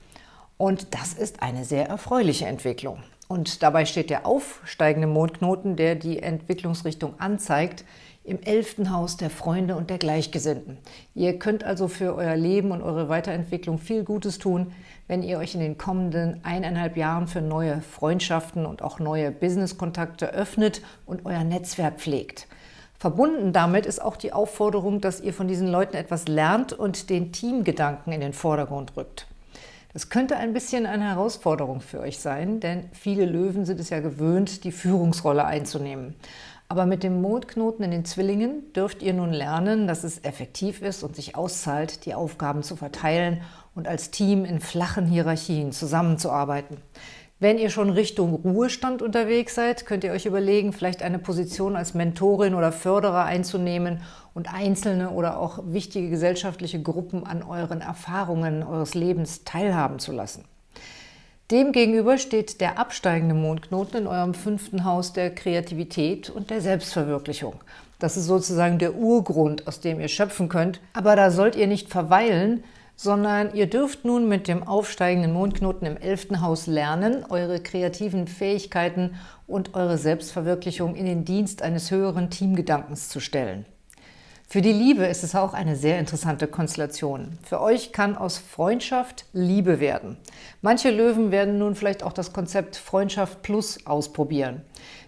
und das ist eine sehr erfreuliche Entwicklung. Und dabei steht der aufsteigende Mondknoten, der die Entwicklungsrichtung anzeigt, im elften Haus der Freunde und der Gleichgesinnten. Ihr könnt also für euer Leben und eure Weiterentwicklung viel Gutes tun, wenn ihr euch in den kommenden eineinhalb Jahren für neue Freundschaften und auch neue Businesskontakte öffnet und euer Netzwerk pflegt. Verbunden damit ist auch die Aufforderung, dass ihr von diesen Leuten etwas lernt und den Teamgedanken in den Vordergrund rückt. Das könnte ein bisschen eine Herausforderung für euch sein, denn viele Löwen sind es ja gewöhnt, die Führungsrolle einzunehmen. Aber mit dem Mondknoten in den Zwillingen dürft ihr nun lernen, dass es effektiv ist und sich auszahlt, die Aufgaben zu verteilen und als Team in flachen Hierarchien zusammenzuarbeiten. Wenn ihr schon Richtung Ruhestand unterwegs seid, könnt ihr euch überlegen, vielleicht eine Position als Mentorin oder Förderer einzunehmen und einzelne oder auch wichtige gesellschaftliche Gruppen an euren Erfahrungen eures Lebens teilhaben zu lassen. Demgegenüber steht der absteigende Mondknoten in eurem fünften Haus der Kreativität und der Selbstverwirklichung. Das ist sozusagen der Urgrund, aus dem ihr schöpfen könnt. Aber da sollt ihr nicht verweilen, sondern ihr dürft nun mit dem aufsteigenden Mondknoten im 11. Haus lernen, eure kreativen Fähigkeiten und eure Selbstverwirklichung in den Dienst eines höheren Teamgedankens zu stellen. Für die Liebe ist es auch eine sehr interessante Konstellation. Für euch kann aus Freundschaft Liebe werden. Manche Löwen werden nun vielleicht auch das Konzept Freundschaft Plus ausprobieren.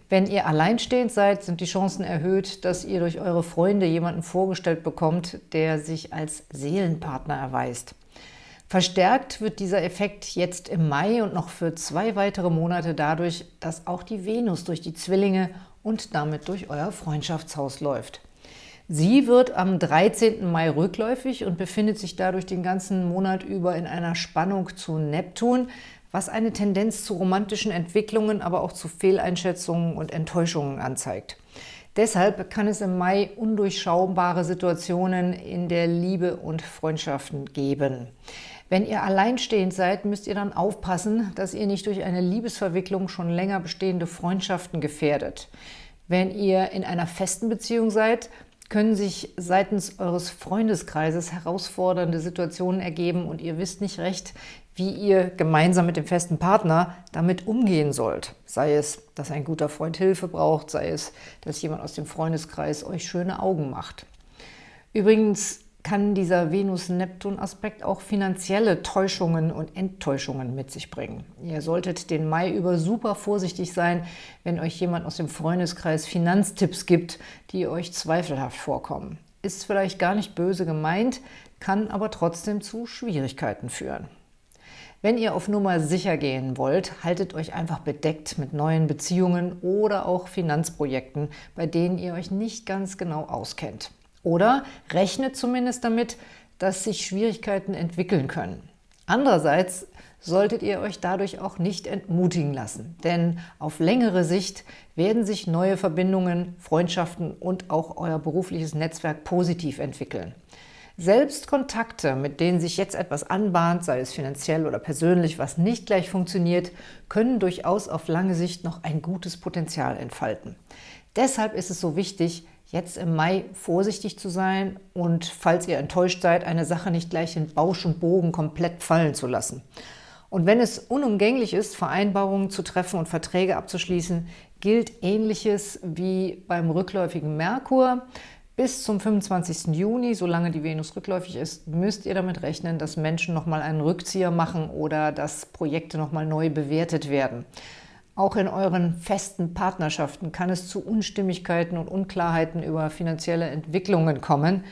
Wenn ihr alleinstehend seid, sind die Chancen erhöht, dass ihr durch eure Freunde jemanden vorgestellt bekommt, der sich als Seelenpartner erweist. Verstärkt wird dieser Effekt jetzt im Mai und noch für zwei weitere Monate dadurch, dass auch die Venus durch die Zwillinge und damit durch euer Freundschaftshaus läuft. Sie wird am 13. Mai rückläufig und befindet sich dadurch den ganzen Monat über in einer Spannung zu Neptun, was eine Tendenz zu romantischen Entwicklungen, aber auch zu Fehleinschätzungen und Enttäuschungen anzeigt. Deshalb kann es im Mai undurchschaubare Situationen in der Liebe und Freundschaften geben. Wenn ihr alleinstehend seid, müsst ihr dann aufpassen, dass ihr nicht durch eine Liebesverwicklung schon länger bestehende Freundschaften gefährdet. Wenn ihr in einer festen Beziehung seid, können sich seitens eures Freundeskreises herausfordernde Situationen ergeben und ihr wisst nicht recht, wie ihr gemeinsam mit dem festen Partner damit umgehen sollt. Sei es, dass ein guter Freund Hilfe braucht, sei es, dass jemand aus dem Freundeskreis euch schöne Augen macht. Übrigens kann dieser Venus-Neptun-Aspekt auch finanzielle Täuschungen und Enttäuschungen mit sich bringen. Ihr solltet den Mai über super vorsichtig sein, wenn euch jemand aus dem Freundeskreis Finanztipps gibt, die euch zweifelhaft vorkommen. Ist vielleicht gar nicht böse gemeint, kann aber trotzdem zu Schwierigkeiten führen. Wenn ihr auf Nummer sicher gehen wollt, haltet euch einfach bedeckt mit neuen Beziehungen oder auch Finanzprojekten, bei denen ihr euch nicht ganz genau auskennt. Oder rechnet zumindest damit, dass sich Schwierigkeiten entwickeln können. Andererseits solltet ihr euch dadurch auch nicht entmutigen lassen, denn auf längere Sicht werden sich neue Verbindungen, Freundschaften und auch euer berufliches Netzwerk positiv entwickeln. Selbst Kontakte, mit denen sich jetzt etwas anbahnt, sei es finanziell oder persönlich, was nicht gleich funktioniert, können durchaus auf lange Sicht noch ein gutes Potenzial entfalten. Deshalb ist es so wichtig, jetzt im Mai vorsichtig zu sein und, falls ihr enttäuscht seid, eine Sache nicht gleich in Bausch und Bogen komplett fallen zu lassen. Und wenn es unumgänglich ist, Vereinbarungen zu treffen und Verträge abzuschließen, gilt Ähnliches wie beim rückläufigen Merkur. Bis zum 25. Juni, solange die Venus rückläufig ist, müsst ihr damit rechnen, dass Menschen nochmal einen Rückzieher machen oder dass Projekte nochmal neu bewertet werden. Auch in euren festen Partnerschaften kann es zu Unstimmigkeiten und Unklarheiten über finanzielle Entwicklungen kommen.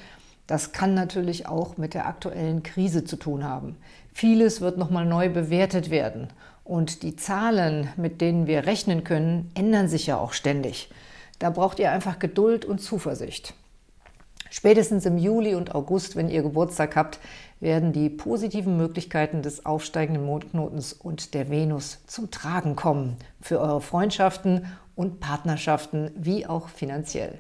Das kann natürlich auch mit der aktuellen Krise zu tun haben. Vieles wird nochmal neu bewertet werden. Und die Zahlen, mit denen wir rechnen können, ändern sich ja auch ständig. Da braucht ihr einfach Geduld und Zuversicht. Spätestens im Juli und August, wenn ihr Geburtstag habt, werden die positiven Möglichkeiten des aufsteigenden Mondknotens und der Venus zum Tragen kommen für eure Freundschaften und Partnerschaften, wie auch finanziell.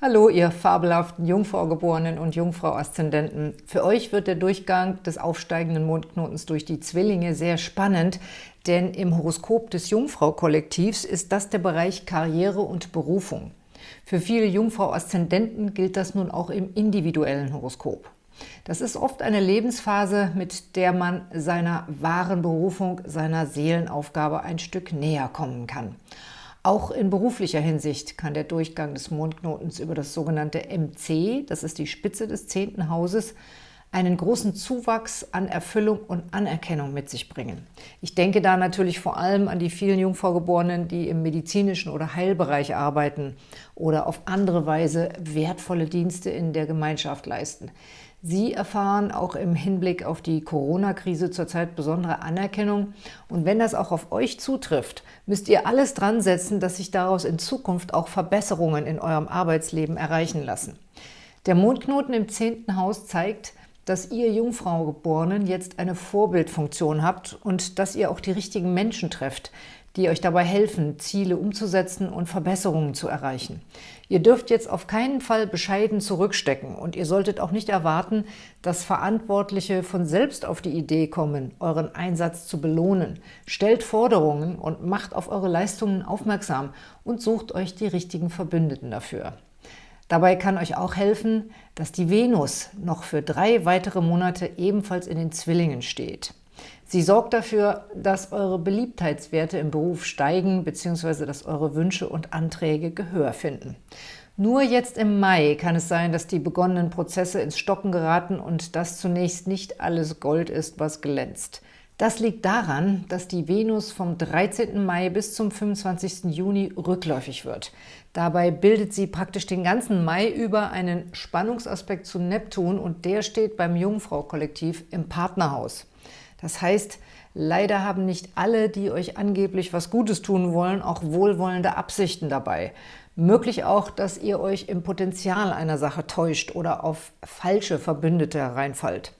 Hallo, ihr fabelhaften Jungfraugeborenen und Jungfrau-Aszendenten. Für euch wird der Durchgang des aufsteigenden Mondknotens durch die Zwillinge sehr spannend, denn im Horoskop des Jungfrau-Kollektivs ist das der Bereich Karriere und Berufung. Für viele Jungfrau-Aszendenten gilt das nun auch im individuellen Horoskop. Das ist oft eine Lebensphase, mit der man seiner wahren Berufung, seiner Seelenaufgabe ein Stück näher kommen kann. Auch in beruflicher Hinsicht kann der Durchgang des Mondknotens über das sogenannte MC, das ist die Spitze des zehnten Hauses, einen großen Zuwachs an Erfüllung und Anerkennung mit sich bringen. Ich denke da natürlich vor allem an die vielen Jungfraugeborenen, die im medizinischen oder Heilbereich arbeiten oder auf andere Weise wertvolle Dienste in der Gemeinschaft leisten. Sie erfahren auch im Hinblick auf die Corona-Krise zurzeit besondere Anerkennung. Und wenn das auch auf euch zutrifft, müsst ihr alles dran setzen, dass sich daraus in Zukunft auch Verbesserungen in eurem Arbeitsleben erreichen lassen. Der Mondknoten im zehnten Haus zeigt, dass ihr Jungfraugeborenen jetzt eine Vorbildfunktion habt und dass ihr auch die richtigen Menschen trefft, die euch dabei helfen, Ziele umzusetzen und Verbesserungen zu erreichen. Ihr dürft jetzt auf keinen Fall bescheiden zurückstecken und ihr solltet auch nicht erwarten, dass Verantwortliche von selbst auf die Idee kommen, euren Einsatz zu belohnen. Stellt Forderungen und macht auf eure Leistungen aufmerksam und sucht euch die richtigen Verbündeten dafür. Dabei kann euch auch helfen, dass die Venus noch für drei weitere Monate ebenfalls in den Zwillingen steht. Sie sorgt dafür, dass eure Beliebtheitswerte im Beruf steigen bzw. dass eure Wünsche und Anträge Gehör finden. Nur jetzt im Mai kann es sein, dass die begonnenen Prozesse ins Stocken geraten und dass zunächst nicht alles Gold ist, was glänzt. Das liegt daran, dass die Venus vom 13. Mai bis zum 25. Juni rückläufig wird. Dabei bildet sie praktisch den ganzen Mai über einen Spannungsaspekt zu Neptun und der steht beim Jungfrau-Kollektiv im Partnerhaus. Das heißt, leider haben nicht alle, die euch angeblich was Gutes tun wollen, auch wohlwollende Absichten dabei. Möglich auch, dass ihr euch im Potenzial einer Sache täuscht oder auf falsche Verbündete hereinfallt.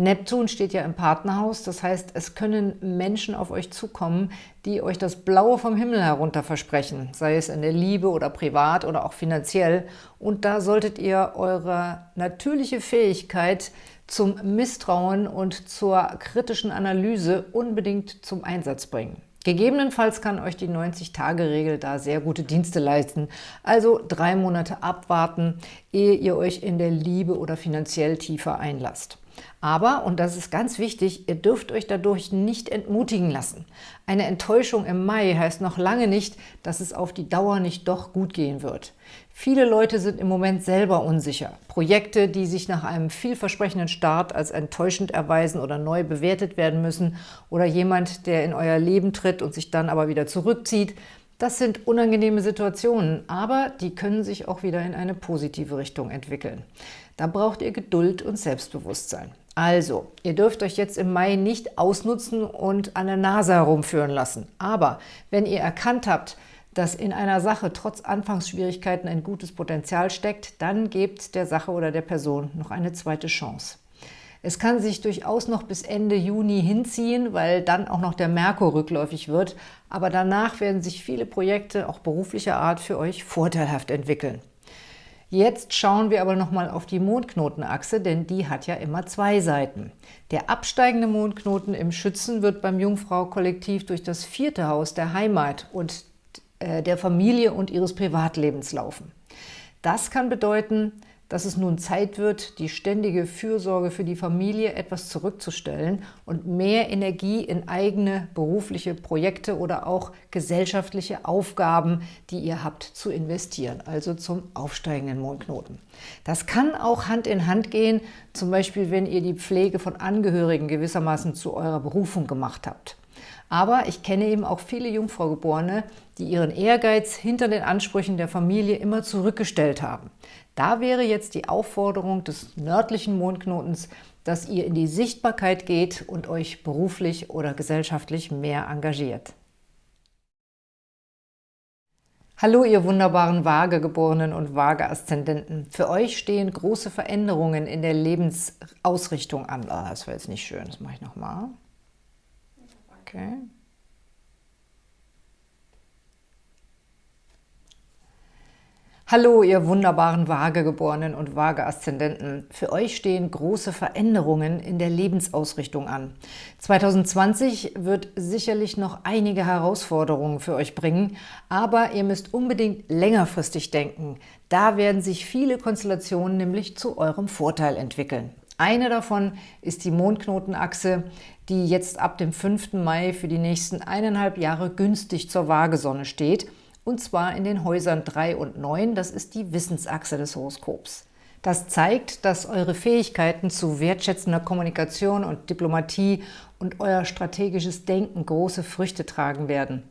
Neptun steht ja im Partnerhaus, das heißt, es können Menschen auf euch zukommen, die euch das Blaue vom Himmel herunter versprechen, sei es in der Liebe oder privat oder auch finanziell. Und da solltet ihr eure natürliche Fähigkeit zum Misstrauen und zur kritischen Analyse unbedingt zum Einsatz bringen. Gegebenenfalls kann euch die 90-Tage-Regel da sehr gute Dienste leisten. Also drei Monate abwarten, ehe ihr euch in der Liebe oder finanziell tiefer einlasst. Aber, und das ist ganz wichtig, ihr dürft euch dadurch nicht entmutigen lassen. Eine Enttäuschung im Mai heißt noch lange nicht, dass es auf die Dauer nicht doch gut gehen wird. Viele Leute sind im Moment selber unsicher. Projekte, die sich nach einem vielversprechenden Start als enttäuschend erweisen oder neu bewertet werden müssen oder jemand, der in euer Leben tritt und sich dann aber wieder zurückzieht, das sind unangenehme Situationen, aber die können sich auch wieder in eine positive Richtung entwickeln. Da braucht ihr Geduld und Selbstbewusstsein. Also, ihr dürft euch jetzt im Mai nicht ausnutzen und an der Nase herumführen lassen. Aber wenn ihr erkannt habt, dass in einer Sache trotz Anfangsschwierigkeiten ein gutes Potenzial steckt, dann gebt der Sache oder der Person noch eine zweite Chance. Es kann sich durchaus noch bis Ende Juni hinziehen, weil dann auch noch der Merkur rückläufig wird, aber danach werden sich viele Projekte, auch beruflicher Art, für euch vorteilhaft entwickeln. Jetzt schauen wir aber nochmal auf die Mondknotenachse, denn die hat ja immer zwei Seiten. Der absteigende Mondknoten im Schützen wird beim Jungfrau-Kollektiv durch das vierte Haus der Heimat und äh, der Familie und ihres Privatlebens laufen. Das kann bedeuten, dass es nun Zeit wird, die ständige Fürsorge für die Familie etwas zurückzustellen und mehr Energie in eigene berufliche Projekte oder auch gesellschaftliche Aufgaben, die ihr habt, zu investieren, also zum aufsteigenden Mondknoten. Das kann auch Hand in Hand gehen, zum Beispiel wenn ihr die Pflege von Angehörigen gewissermaßen zu eurer Berufung gemacht habt. Aber ich kenne eben auch viele Jungfraugeborene, die ihren Ehrgeiz hinter den Ansprüchen der Familie immer zurückgestellt haben. Da wäre jetzt die Aufforderung des nördlichen Mondknotens, dass ihr in die Sichtbarkeit geht und euch beruflich oder gesellschaftlich mehr engagiert. Hallo, ihr wunderbaren Waagegeborenen und Waage-Aszendenten. Für euch stehen große Veränderungen in der Lebensausrichtung an. Oh, das war jetzt nicht schön, das mache ich nochmal. Okay. Hallo, ihr wunderbaren Waagegeborenen und Waage-Aszendenten. Für euch stehen große Veränderungen in der Lebensausrichtung an. 2020 wird sicherlich noch einige Herausforderungen für euch bringen, aber ihr müsst unbedingt längerfristig denken. Da werden sich viele Konstellationen nämlich zu eurem Vorteil entwickeln. Eine davon ist die Mondknotenachse, die jetzt ab dem 5. Mai für die nächsten eineinhalb Jahre günstig zur Waagesonne steht – und zwar in den Häusern 3 und 9, das ist die Wissensachse des Horoskops. Das zeigt, dass eure Fähigkeiten zu wertschätzender Kommunikation und Diplomatie und euer strategisches Denken große Früchte tragen werden.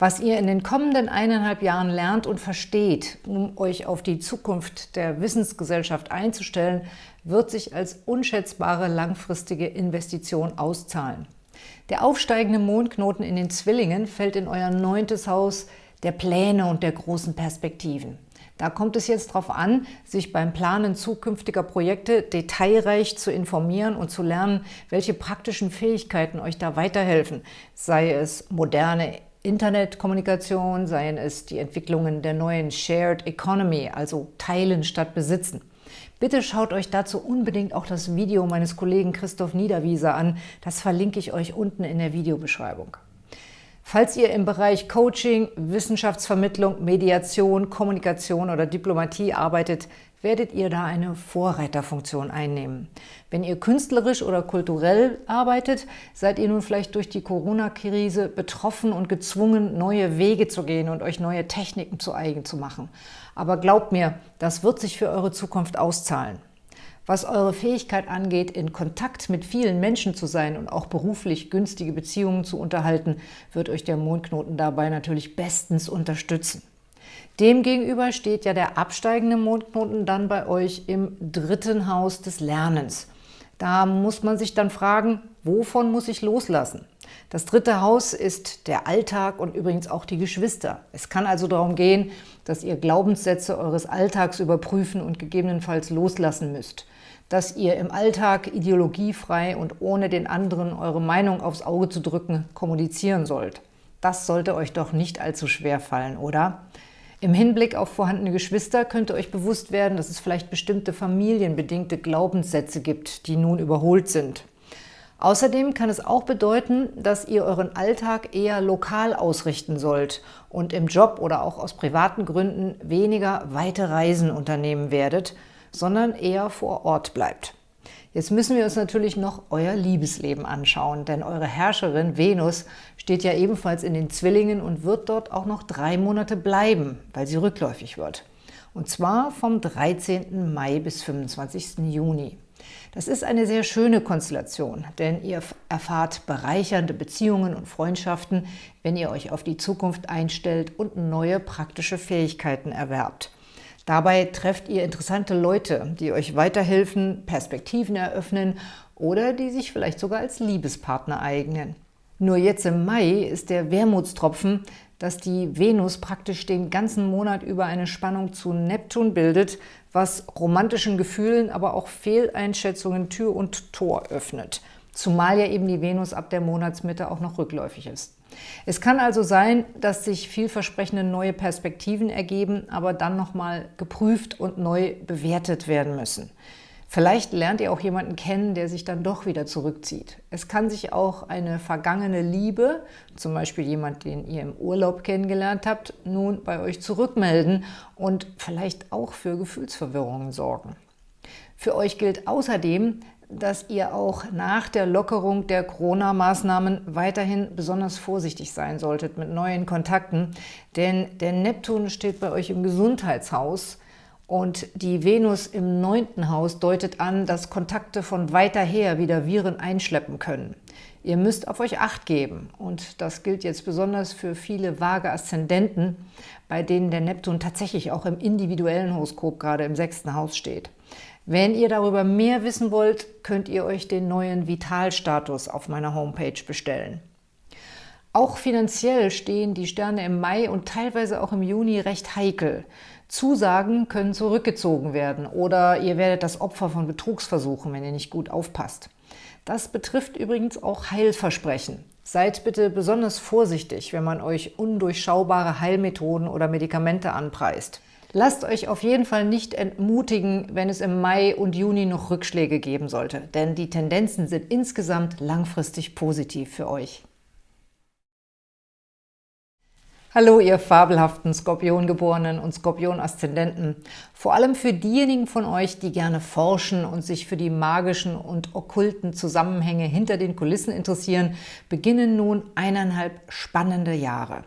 Was ihr in den kommenden eineinhalb Jahren lernt und versteht, um euch auf die Zukunft der Wissensgesellschaft einzustellen, wird sich als unschätzbare langfristige Investition auszahlen. Der aufsteigende Mondknoten in den Zwillingen fällt in euer neuntes Haus der Pläne und der großen Perspektiven. Da kommt es jetzt darauf an, sich beim Planen zukünftiger Projekte detailreich zu informieren und zu lernen, welche praktischen Fähigkeiten euch da weiterhelfen, sei es moderne Internetkommunikation, seien es die Entwicklungen der neuen Shared Economy, also Teilen statt Besitzen. Bitte schaut euch dazu unbedingt auch das Video meines Kollegen Christoph Niederwieser an. Das verlinke ich euch unten in der Videobeschreibung. Falls ihr im Bereich Coaching, Wissenschaftsvermittlung, Mediation, Kommunikation oder Diplomatie arbeitet, werdet ihr da eine Vorreiterfunktion einnehmen. Wenn ihr künstlerisch oder kulturell arbeitet, seid ihr nun vielleicht durch die Corona-Krise betroffen und gezwungen, neue Wege zu gehen und euch neue Techniken zu eigen zu machen. Aber glaubt mir, das wird sich für eure Zukunft auszahlen. Was eure Fähigkeit angeht, in Kontakt mit vielen Menschen zu sein und auch beruflich günstige Beziehungen zu unterhalten, wird euch der Mondknoten dabei natürlich bestens unterstützen. Demgegenüber steht ja der absteigende Mondknoten dann bei euch im dritten Haus des Lernens. Da muss man sich dann fragen, wovon muss ich loslassen? Das dritte Haus ist der Alltag und übrigens auch die Geschwister. Es kann also darum gehen, dass ihr Glaubenssätze eures Alltags überprüfen und gegebenenfalls loslassen müsst dass ihr im Alltag ideologiefrei und ohne den anderen eure Meinung aufs Auge zu drücken kommunizieren sollt. Das sollte euch doch nicht allzu schwer fallen, oder? Im Hinblick auf vorhandene Geschwister könnte euch bewusst werden, dass es vielleicht bestimmte familienbedingte Glaubenssätze gibt, die nun überholt sind. Außerdem kann es auch bedeuten, dass ihr euren Alltag eher lokal ausrichten sollt und im Job oder auch aus privaten Gründen weniger weite Reisen unternehmen werdet, sondern eher vor Ort bleibt. Jetzt müssen wir uns natürlich noch euer Liebesleben anschauen, denn eure Herrscherin Venus steht ja ebenfalls in den Zwillingen und wird dort auch noch drei Monate bleiben, weil sie rückläufig wird. Und zwar vom 13. Mai bis 25. Juni. Das ist eine sehr schöne Konstellation, denn ihr erfahrt bereichernde Beziehungen und Freundschaften, wenn ihr euch auf die Zukunft einstellt und neue praktische Fähigkeiten erwerbt. Dabei trefft ihr interessante Leute, die euch weiterhelfen, Perspektiven eröffnen oder die sich vielleicht sogar als Liebespartner eignen. Nur jetzt im Mai ist der Wermutstropfen, dass die Venus praktisch den ganzen Monat über eine Spannung zu Neptun bildet, was romantischen Gefühlen, aber auch Fehleinschätzungen Tür und Tor öffnet. Zumal ja eben die Venus ab der Monatsmitte auch noch rückläufig ist. Es kann also sein, dass sich vielversprechende neue Perspektiven ergeben, aber dann nochmal geprüft und neu bewertet werden müssen. Vielleicht lernt ihr auch jemanden kennen, der sich dann doch wieder zurückzieht. Es kann sich auch eine vergangene Liebe, zum Beispiel jemand, den ihr im Urlaub kennengelernt habt, nun bei euch zurückmelden und vielleicht auch für Gefühlsverwirrungen sorgen. Für euch gilt außerdem, dass ihr auch nach der Lockerung der Corona-Maßnahmen weiterhin besonders vorsichtig sein solltet mit neuen Kontakten, denn der Neptun steht bei euch im Gesundheitshaus und die Venus im neunten Haus deutet an, dass Kontakte von weiter her wieder Viren einschleppen können. Ihr müsst auf euch Acht geben und das gilt jetzt besonders für viele vage Aszendenten, bei denen der Neptun tatsächlich auch im individuellen Horoskop gerade im sechsten Haus steht. Wenn ihr darüber mehr wissen wollt, könnt ihr euch den neuen Vitalstatus auf meiner Homepage bestellen. Auch finanziell stehen die Sterne im Mai und teilweise auch im Juni recht heikel. Zusagen können zurückgezogen werden oder ihr werdet das Opfer von Betrugsversuchen, wenn ihr nicht gut aufpasst. Das betrifft übrigens auch Heilversprechen. Seid bitte besonders vorsichtig, wenn man euch undurchschaubare Heilmethoden oder Medikamente anpreist. Lasst euch auf jeden Fall nicht entmutigen, wenn es im Mai und Juni noch Rückschläge geben sollte, denn die Tendenzen sind insgesamt langfristig positiv für euch. Hallo, ihr fabelhaften Skorpiongeborenen und Skorpion-Aszendenten. Vor allem für diejenigen von euch, die gerne forschen und sich für die magischen und okkulten Zusammenhänge hinter den Kulissen interessieren, beginnen nun eineinhalb spannende Jahre.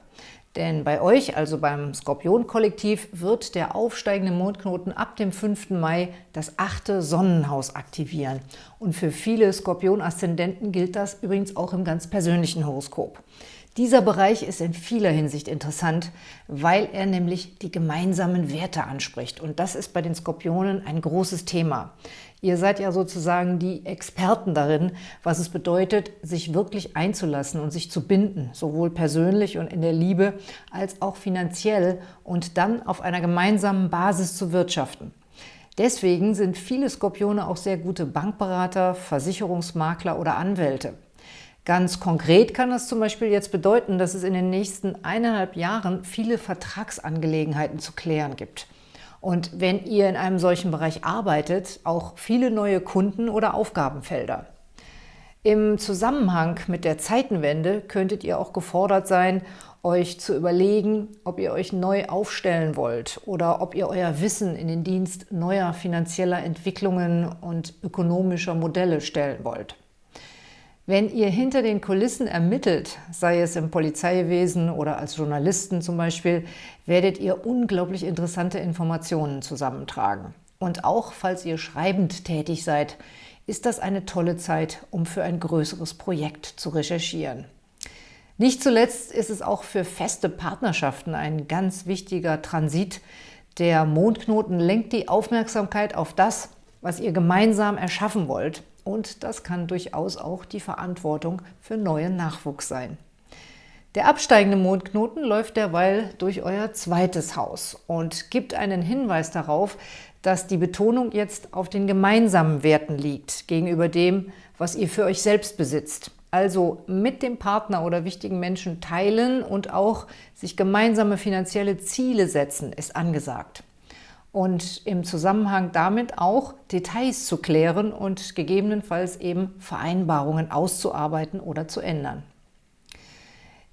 Denn bei euch, also beim Skorpion-Kollektiv, wird der aufsteigende Mondknoten ab dem 5. Mai das achte Sonnenhaus aktivieren. Und für viele Skorpion-Aszendenten gilt das übrigens auch im ganz persönlichen Horoskop. Dieser Bereich ist in vieler Hinsicht interessant, weil er nämlich die gemeinsamen Werte anspricht. Und das ist bei den Skorpionen ein großes Thema. Ihr seid ja sozusagen die Experten darin, was es bedeutet, sich wirklich einzulassen und sich zu binden, sowohl persönlich und in der Liebe als auch finanziell und dann auf einer gemeinsamen Basis zu wirtschaften. Deswegen sind viele Skorpione auch sehr gute Bankberater, Versicherungsmakler oder Anwälte. Ganz konkret kann das zum Beispiel jetzt bedeuten, dass es in den nächsten eineinhalb Jahren viele Vertragsangelegenheiten zu klären gibt – und wenn ihr in einem solchen Bereich arbeitet, auch viele neue Kunden oder Aufgabenfelder. Im Zusammenhang mit der Zeitenwende könntet ihr auch gefordert sein, euch zu überlegen, ob ihr euch neu aufstellen wollt oder ob ihr euer Wissen in den Dienst neuer finanzieller Entwicklungen und ökonomischer Modelle stellen wollt. Wenn ihr hinter den Kulissen ermittelt, sei es im Polizeiwesen oder als Journalisten zum Beispiel, werdet ihr unglaublich interessante Informationen zusammentragen. Und auch falls ihr schreibend tätig seid, ist das eine tolle Zeit, um für ein größeres Projekt zu recherchieren. Nicht zuletzt ist es auch für feste Partnerschaften ein ganz wichtiger Transit. Der Mondknoten lenkt die Aufmerksamkeit auf das, was ihr gemeinsam erschaffen wollt und das kann durchaus auch die Verantwortung für neuen Nachwuchs sein. Der absteigende Mondknoten läuft derweil durch euer zweites Haus und gibt einen Hinweis darauf, dass die Betonung jetzt auf den gemeinsamen Werten liegt, gegenüber dem, was ihr für euch selbst besitzt. Also mit dem Partner oder wichtigen Menschen teilen und auch sich gemeinsame finanzielle Ziele setzen, ist angesagt und im Zusammenhang damit auch Details zu klären und gegebenenfalls eben Vereinbarungen auszuarbeiten oder zu ändern.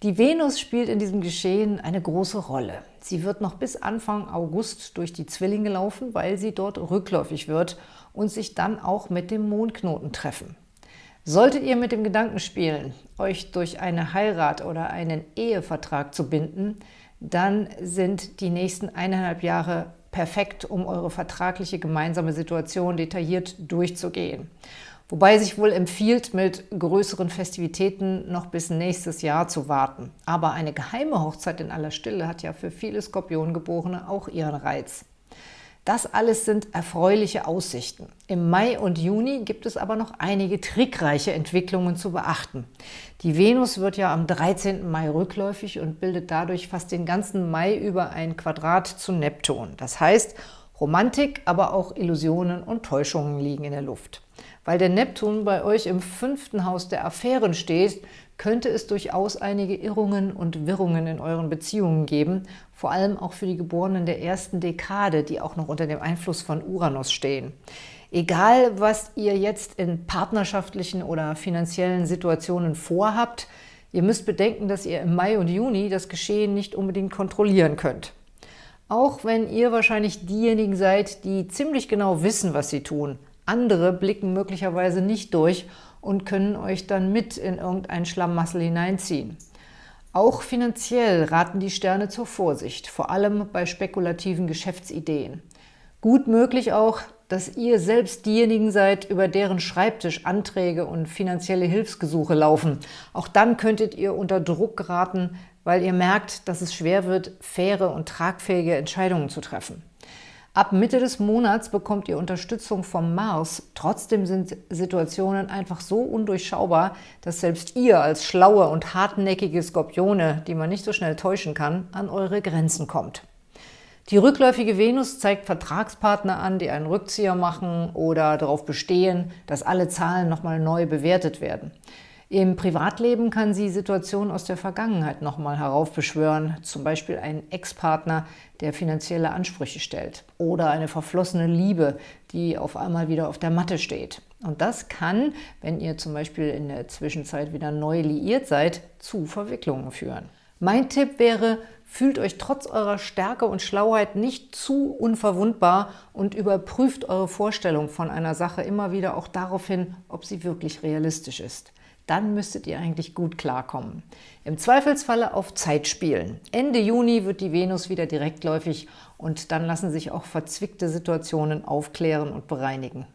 Die Venus spielt in diesem Geschehen eine große Rolle. Sie wird noch bis Anfang August durch die Zwillinge laufen, weil sie dort rückläufig wird und sich dann auch mit dem Mondknoten treffen. Solltet ihr mit dem Gedanken spielen, euch durch eine Heirat oder einen Ehevertrag zu binden, dann sind die nächsten eineinhalb Jahre perfekt, um eure vertragliche gemeinsame Situation detailliert durchzugehen. Wobei sich wohl empfiehlt, mit größeren Festivitäten noch bis nächstes Jahr zu warten. Aber eine geheime Hochzeit in aller Stille hat ja für viele Skorpiongeborene auch ihren Reiz. Das alles sind erfreuliche Aussichten. Im Mai und Juni gibt es aber noch einige trickreiche Entwicklungen zu beachten. Die Venus wird ja am 13. Mai rückläufig und bildet dadurch fast den ganzen Mai über ein Quadrat zu Neptun. Das heißt, Romantik, aber auch Illusionen und Täuschungen liegen in der Luft. Weil der Neptun bei euch im fünften Haus der Affären steht, könnte es durchaus einige Irrungen und Wirrungen in euren Beziehungen geben, vor allem auch für die Geborenen der ersten Dekade, die auch noch unter dem Einfluss von Uranus stehen. Egal, was ihr jetzt in partnerschaftlichen oder finanziellen Situationen vorhabt, ihr müsst bedenken, dass ihr im Mai und Juni das Geschehen nicht unbedingt kontrollieren könnt. Auch wenn ihr wahrscheinlich diejenigen seid, die ziemlich genau wissen, was sie tun. Andere blicken möglicherweise nicht durch und können euch dann mit in irgendein Schlamassel hineinziehen. Auch finanziell raten die Sterne zur Vorsicht, vor allem bei spekulativen Geschäftsideen. Gut möglich auch, dass ihr selbst diejenigen seid, über deren Schreibtisch Anträge und finanzielle Hilfsgesuche laufen. Auch dann könntet ihr unter Druck geraten, weil ihr merkt, dass es schwer wird, faire und tragfähige Entscheidungen zu treffen. Ab Mitte des Monats bekommt ihr Unterstützung vom Mars. Trotzdem sind Situationen einfach so undurchschaubar, dass selbst ihr als schlaue und hartnäckige Skorpione, die man nicht so schnell täuschen kann, an eure Grenzen kommt. Die rückläufige Venus zeigt Vertragspartner an, die einen Rückzieher machen oder darauf bestehen, dass alle Zahlen nochmal neu bewertet werden. Im Privatleben kann sie Situationen aus der Vergangenheit nochmal heraufbeschwören, zum Beispiel einen Ex-Partner, der finanzielle Ansprüche stellt oder eine verflossene Liebe, die auf einmal wieder auf der Matte steht. Und das kann, wenn ihr zum Beispiel in der Zwischenzeit wieder neu liiert seid, zu Verwicklungen führen. Mein Tipp wäre, fühlt euch trotz eurer Stärke und Schlauheit nicht zu unverwundbar und überprüft eure Vorstellung von einer Sache immer wieder auch darauf hin, ob sie wirklich realistisch ist. Dann müsstet ihr eigentlich gut klarkommen. Im Zweifelsfalle auf Zeit spielen. Ende Juni wird die Venus wieder direktläufig und dann lassen sich auch verzwickte Situationen aufklären und bereinigen.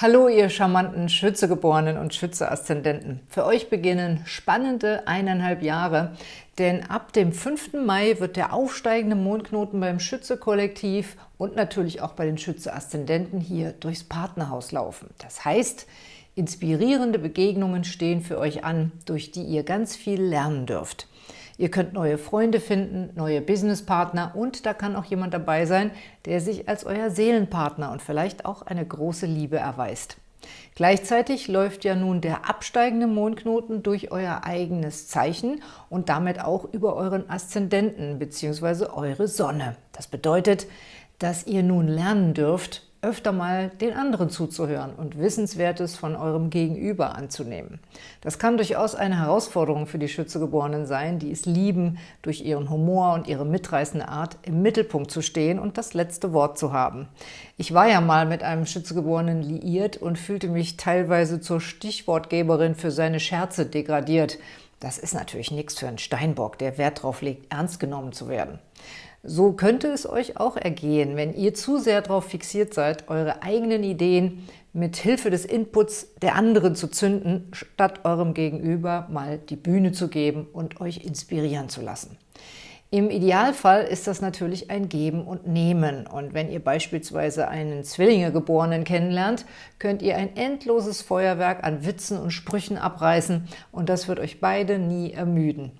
Hallo, ihr charmanten Schützegeborenen und Schütze-Aszendenten. Für euch beginnen spannende eineinhalb Jahre, denn ab dem 5. Mai wird der aufsteigende Mondknoten beim Schütze-Kollektiv und natürlich auch bei den Schütze-Aszendenten hier durchs Partnerhaus laufen. Das heißt, inspirierende Begegnungen stehen für euch an, durch die ihr ganz viel lernen dürft. Ihr könnt neue Freunde finden, neue Businesspartner und da kann auch jemand dabei sein, der sich als euer Seelenpartner und vielleicht auch eine große Liebe erweist. Gleichzeitig läuft ja nun der absteigende Mondknoten durch euer eigenes Zeichen und damit auch über euren Aszendenten bzw. eure Sonne. Das bedeutet, dass ihr nun lernen dürft, öfter mal den anderen zuzuhören und Wissenswertes von eurem Gegenüber anzunehmen. Das kann durchaus eine Herausforderung für die Schützegeborenen sein, die es lieben, durch ihren Humor und ihre mitreißende Art im Mittelpunkt zu stehen und das letzte Wort zu haben. Ich war ja mal mit einem Schützegeborenen liiert und fühlte mich teilweise zur Stichwortgeberin für seine Scherze degradiert. Das ist natürlich nichts für einen Steinbock, der Wert darauf legt, ernst genommen zu werden. So könnte es euch auch ergehen, wenn ihr zu sehr darauf fixiert seid, eure eigenen Ideen mit Hilfe des Inputs der anderen zu zünden, statt eurem Gegenüber mal die Bühne zu geben und euch inspirieren zu lassen. Im Idealfall ist das natürlich ein Geben und Nehmen. Und wenn ihr beispielsweise einen Zwillingegeborenen kennenlernt, könnt ihr ein endloses Feuerwerk an Witzen und Sprüchen abreißen und das wird euch beide nie ermüden.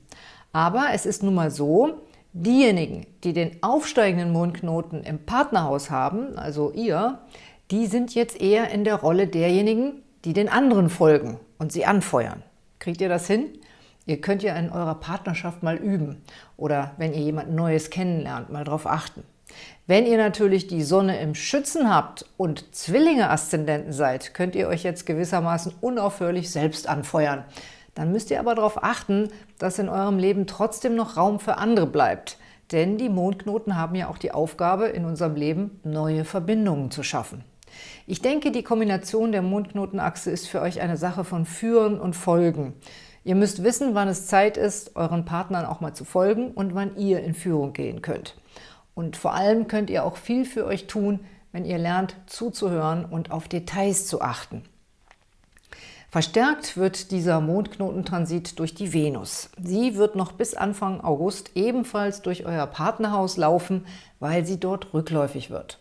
Aber es ist nun mal so, Diejenigen, die den aufsteigenden Mondknoten im Partnerhaus haben, also ihr, die sind jetzt eher in der Rolle derjenigen, die den anderen folgen und sie anfeuern. Kriegt ihr das hin? Ihr könnt ja in eurer Partnerschaft mal üben oder wenn ihr jemand Neues kennenlernt, mal darauf achten. Wenn ihr natürlich die Sonne im Schützen habt und Zwillinge-Aszendenten seid, könnt ihr euch jetzt gewissermaßen unaufhörlich selbst anfeuern. Dann müsst ihr aber darauf achten, dass in eurem Leben trotzdem noch Raum für andere bleibt. Denn die Mondknoten haben ja auch die Aufgabe, in unserem Leben neue Verbindungen zu schaffen. Ich denke, die Kombination der Mondknotenachse ist für euch eine Sache von Führen und Folgen. Ihr müsst wissen, wann es Zeit ist, euren Partnern auch mal zu folgen und wann ihr in Führung gehen könnt. Und vor allem könnt ihr auch viel für euch tun, wenn ihr lernt zuzuhören und auf Details zu achten. Verstärkt wird dieser Mondknotentransit durch die Venus. Sie wird noch bis Anfang August ebenfalls durch euer Partnerhaus laufen, weil sie dort rückläufig wird.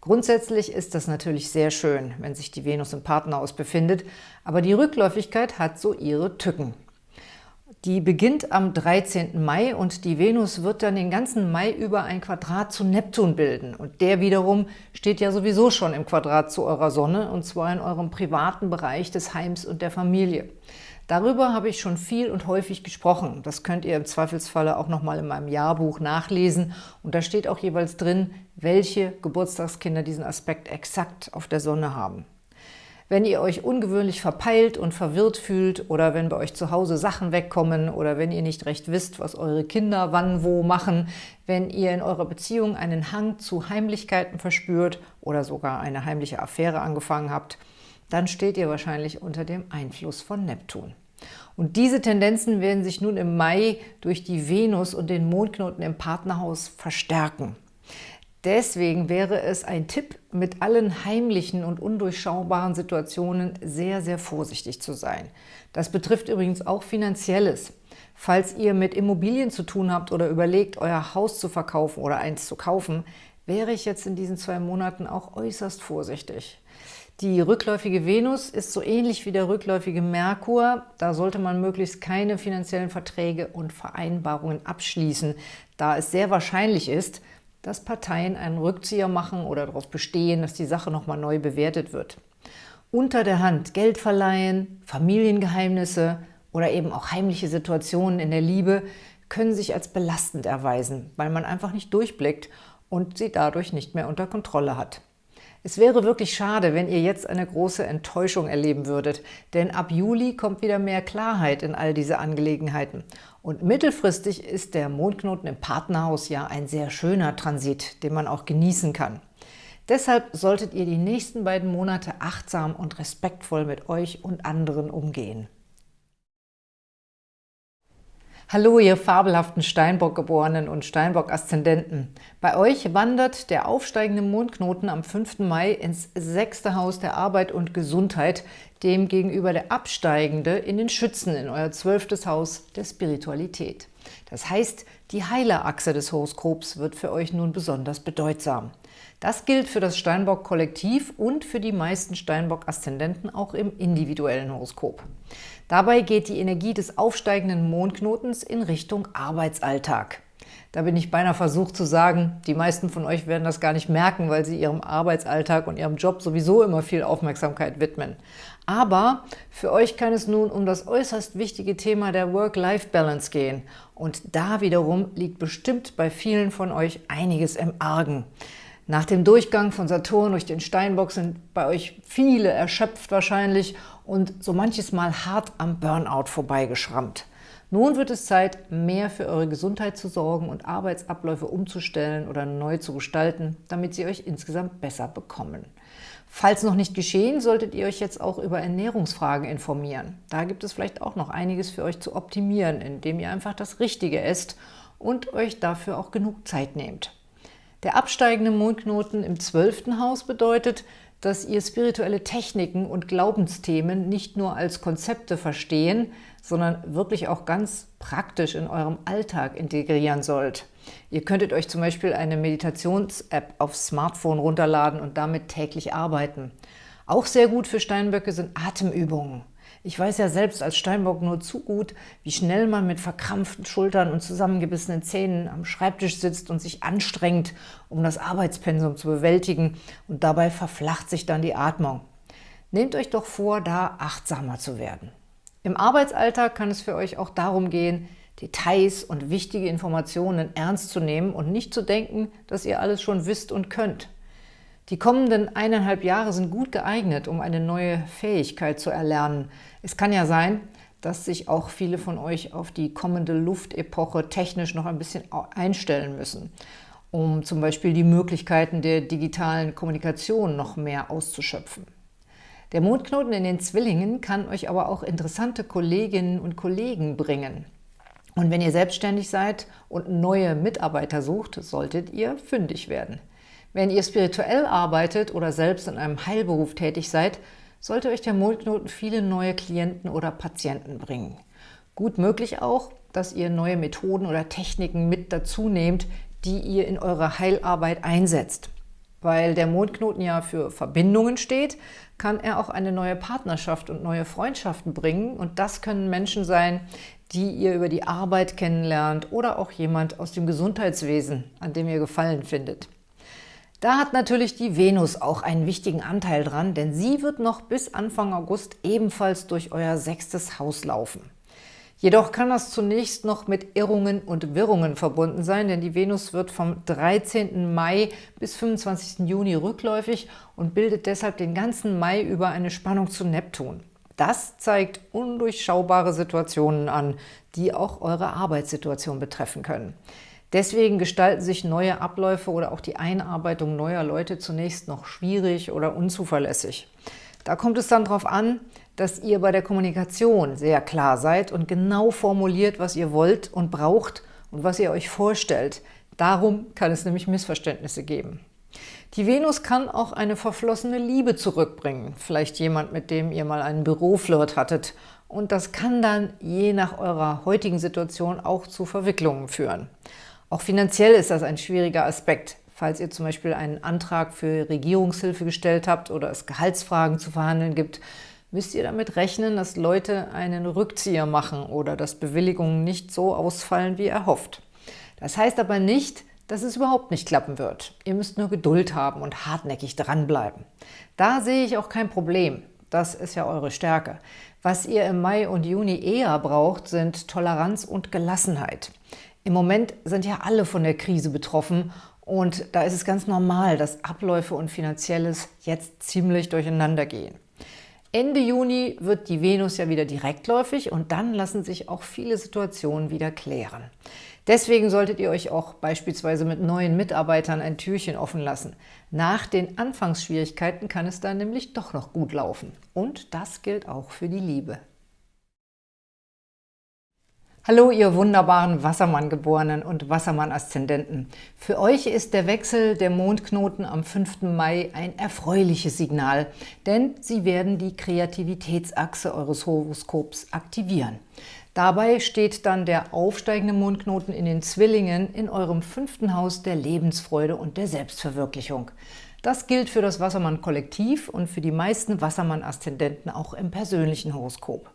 Grundsätzlich ist das natürlich sehr schön, wenn sich die Venus im Partnerhaus befindet, aber die Rückläufigkeit hat so ihre Tücken. Die beginnt am 13. Mai und die Venus wird dann den ganzen Mai über ein Quadrat zu Neptun bilden. Und der wiederum steht ja sowieso schon im Quadrat zu eurer Sonne, und zwar in eurem privaten Bereich des Heims und der Familie. Darüber habe ich schon viel und häufig gesprochen. Das könnt ihr im Zweifelsfalle auch nochmal in meinem Jahrbuch nachlesen. Und da steht auch jeweils drin, welche Geburtstagskinder diesen Aspekt exakt auf der Sonne haben. Wenn ihr euch ungewöhnlich verpeilt und verwirrt fühlt oder wenn bei euch zu Hause Sachen wegkommen oder wenn ihr nicht recht wisst, was eure Kinder wann wo machen, wenn ihr in eurer Beziehung einen Hang zu Heimlichkeiten verspürt oder sogar eine heimliche Affäre angefangen habt, dann steht ihr wahrscheinlich unter dem Einfluss von Neptun. Und diese Tendenzen werden sich nun im Mai durch die Venus und den Mondknoten im Partnerhaus verstärken. Deswegen wäre es ein Tipp, mit allen heimlichen und undurchschaubaren Situationen sehr, sehr vorsichtig zu sein. Das betrifft übrigens auch Finanzielles. Falls ihr mit Immobilien zu tun habt oder überlegt, euer Haus zu verkaufen oder eins zu kaufen, wäre ich jetzt in diesen zwei Monaten auch äußerst vorsichtig. Die rückläufige Venus ist so ähnlich wie der rückläufige Merkur. Da sollte man möglichst keine finanziellen Verträge und Vereinbarungen abschließen, da es sehr wahrscheinlich ist, dass Parteien einen Rückzieher machen oder darauf bestehen, dass die Sache nochmal neu bewertet wird. Unter der Hand Geld verleihen, Familiengeheimnisse oder eben auch heimliche Situationen in der Liebe können sich als belastend erweisen, weil man einfach nicht durchblickt und sie dadurch nicht mehr unter Kontrolle hat. Es wäre wirklich schade, wenn ihr jetzt eine große Enttäuschung erleben würdet, denn ab Juli kommt wieder mehr Klarheit in all diese Angelegenheiten. Und mittelfristig ist der Mondknoten im Partnerhaus ja ein sehr schöner Transit, den man auch genießen kann. Deshalb solltet ihr die nächsten beiden Monate achtsam und respektvoll mit euch und anderen umgehen. Hallo, ihr fabelhaften Steinbock-Geborenen und Steinbock-Aszendenten. Bei euch wandert der aufsteigende Mondknoten am 5. Mai ins sechste Haus der Arbeit und Gesundheit, dem gegenüber der absteigende in den Schützen, in euer zwölftes Haus der Spiritualität. Das heißt, die Heilerachse des Horoskops wird für euch nun besonders bedeutsam. Das gilt für das Steinbock-Kollektiv und für die meisten Steinbock-Aszendenten auch im individuellen Horoskop. Dabei geht die Energie des aufsteigenden Mondknotens in Richtung Arbeitsalltag. Da bin ich beinahe versucht zu sagen, die meisten von euch werden das gar nicht merken, weil sie ihrem Arbeitsalltag und ihrem Job sowieso immer viel Aufmerksamkeit widmen. Aber für euch kann es nun um das äußerst wichtige Thema der Work-Life-Balance gehen. Und da wiederum liegt bestimmt bei vielen von euch einiges im Argen. Nach dem Durchgang von Saturn durch den Steinbock sind bei euch viele erschöpft wahrscheinlich und so manches Mal hart am Burnout vorbeigeschrammt. Nun wird es Zeit, mehr für eure Gesundheit zu sorgen und Arbeitsabläufe umzustellen oder neu zu gestalten, damit sie euch insgesamt besser bekommen. Falls noch nicht geschehen, solltet ihr euch jetzt auch über Ernährungsfragen informieren. Da gibt es vielleicht auch noch einiges für euch zu optimieren, indem ihr einfach das Richtige esst und euch dafür auch genug Zeit nehmt. Der absteigende Mondknoten im zwölften Haus bedeutet, dass ihr spirituelle Techniken und Glaubensthemen nicht nur als Konzepte verstehen, sondern wirklich auch ganz praktisch in eurem Alltag integrieren sollt. Ihr könntet euch zum Beispiel eine Meditations-App aufs Smartphone runterladen und damit täglich arbeiten. Auch sehr gut für Steinböcke sind Atemübungen. Ich weiß ja selbst als Steinbock nur zu gut, wie schnell man mit verkrampften Schultern und zusammengebissenen Zähnen am Schreibtisch sitzt und sich anstrengt, um das Arbeitspensum zu bewältigen und dabei verflacht sich dann die Atmung. Nehmt euch doch vor, da achtsamer zu werden. Im Arbeitsalltag kann es für euch auch darum gehen, Details und wichtige Informationen ernst zu nehmen und nicht zu denken, dass ihr alles schon wisst und könnt. Die kommenden eineinhalb Jahre sind gut geeignet, um eine neue Fähigkeit zu erlernen. Es kann ja sein, dass sich auch viele von euch auf die kommende Luftepoche technisch noch ein bisschen einstellen müssen, um zum Beispiel die Möglichkeiten der digitalen Kommunikation noch mehr auszuschöpfen. Der Mondknoten in den Zwillingen kann euch aber auch interessante Kolleginnen und Kollegen bringen. Und wenn ihr selbstständig seid und neue Mitarbeiter sucht, solltet ihr fündig werden. Wenn ihr spirituell arbeitet oder selbst in einem Heilberuf tätig seid, sollte euch der Mondknoten viele neue Klienten oder Patienten bringen. Gut möglich auch, dass ihr neue Methoden oder Techniken mit dazu nehmt, die ihr in eurer Heilarbeit einsetzt. Weil der Mondknoten ja für Verbindungen steht, kann er auch eine neue Partnerschaft und neue Freundschaften bringen. Und das können Menschen sein, die ihr über die Arbeit kennenlernt oder auch jemand aus dem Gesundheitswesen, an dem ihr Gefallen findet. Da hat natürlich die Venus auch einen wichtigen Anteil dran, denn sie wird noch bis Anfang August ebenfalls durch euer sechstes Haus laufen. Jedoch kann das zunächst noch mit Irrungen und Wirrungen verbunden sein, denn die Venus wird vom 13. Mai bis 25. Juni rückläufig und bildet deshalb den ganzen Mai über eine Spannung zu Neptun. Das zeigt undurchschaubare Situationen an, die auch eure Arbeitssituation betreffen können. Deswegen gestalten sich neue Abläufe oder auch die Einarbeitung neuer Leute zunächst noch schwierig oder unzuverlässig. Da kommt es dann darauf an, dass ihr bei der Kommunikation sehr klar seid und genau formuliert, was ihr wollt und braucht und was ihr euch vorstellt. Darum kann es nämlich Missverständnisse geben. Die Venus kann auch eine verflossene Liebe zurückbringen, vielleicht jemand, mit dem ihr mal einen Büroflirt hattet. Und das kann dann je nach eurer heutigen Situation auch zu Verwicklungen führen. Auch finanziell ist das ein schwieriger Aspekt. Falls ihr zum Beispiel einen Antrag für Regierungshilfe gestellt habt oder es Gehaltsfragen zu verhandeln gibt, müsst ihr damit rechnen, dass Leute einen Rückzieher machen oder dass Bewilligungen nicht so ausfallen, wie erhofft. Das heißt aber nicht, dass es überhaupt nicht klappen wird. Ihr müsst nur Geduld haben und hartnäckig dranbleiben. Da sehe ich auch kein Problem. Das ist ja eure Stärke. Was ihr im Mai und Juni eher braucht, sind Toleranz und Gelassenheit. Im Moment sind ja alle von der Krise betroffen und da ist es ganz normal, dass Abläufe und Finanzielles jetzt ziemlich durcheinander gehen. Ende Juni wird die Venus ja wieder direktläufig und dann lassen sich auch viele Situationen wieder klären. Deswegen solltet ihr euch auch beispielsweise mit neuen Mitarbeitern ein Türchen offen lassen. Nach den Anfangsschwierigkeiten kann es dann nämlich doch noch gut laufen. Und das gilt auch für die Liebe. Hallo, ihr wunderbaren Wassermann-Geborenen und Wassermann-Aszendenten. Für euch ist der Wechsel der Mondknoten am 5. Mai ein erfreuliches Signal, denn sie werden die Kreativitätsachse eures Horoskops aktivieren. Dabei steht dann der aufsteigende Mondknoten in den Zwillingen in eurem fünften Haus der Lebensfreude und der Selbstverwirklichung. Das gilt für das Wassermann-Kollektiv und für die meisten Wassermann-Aszendenten auch im persönlichen Horoskop.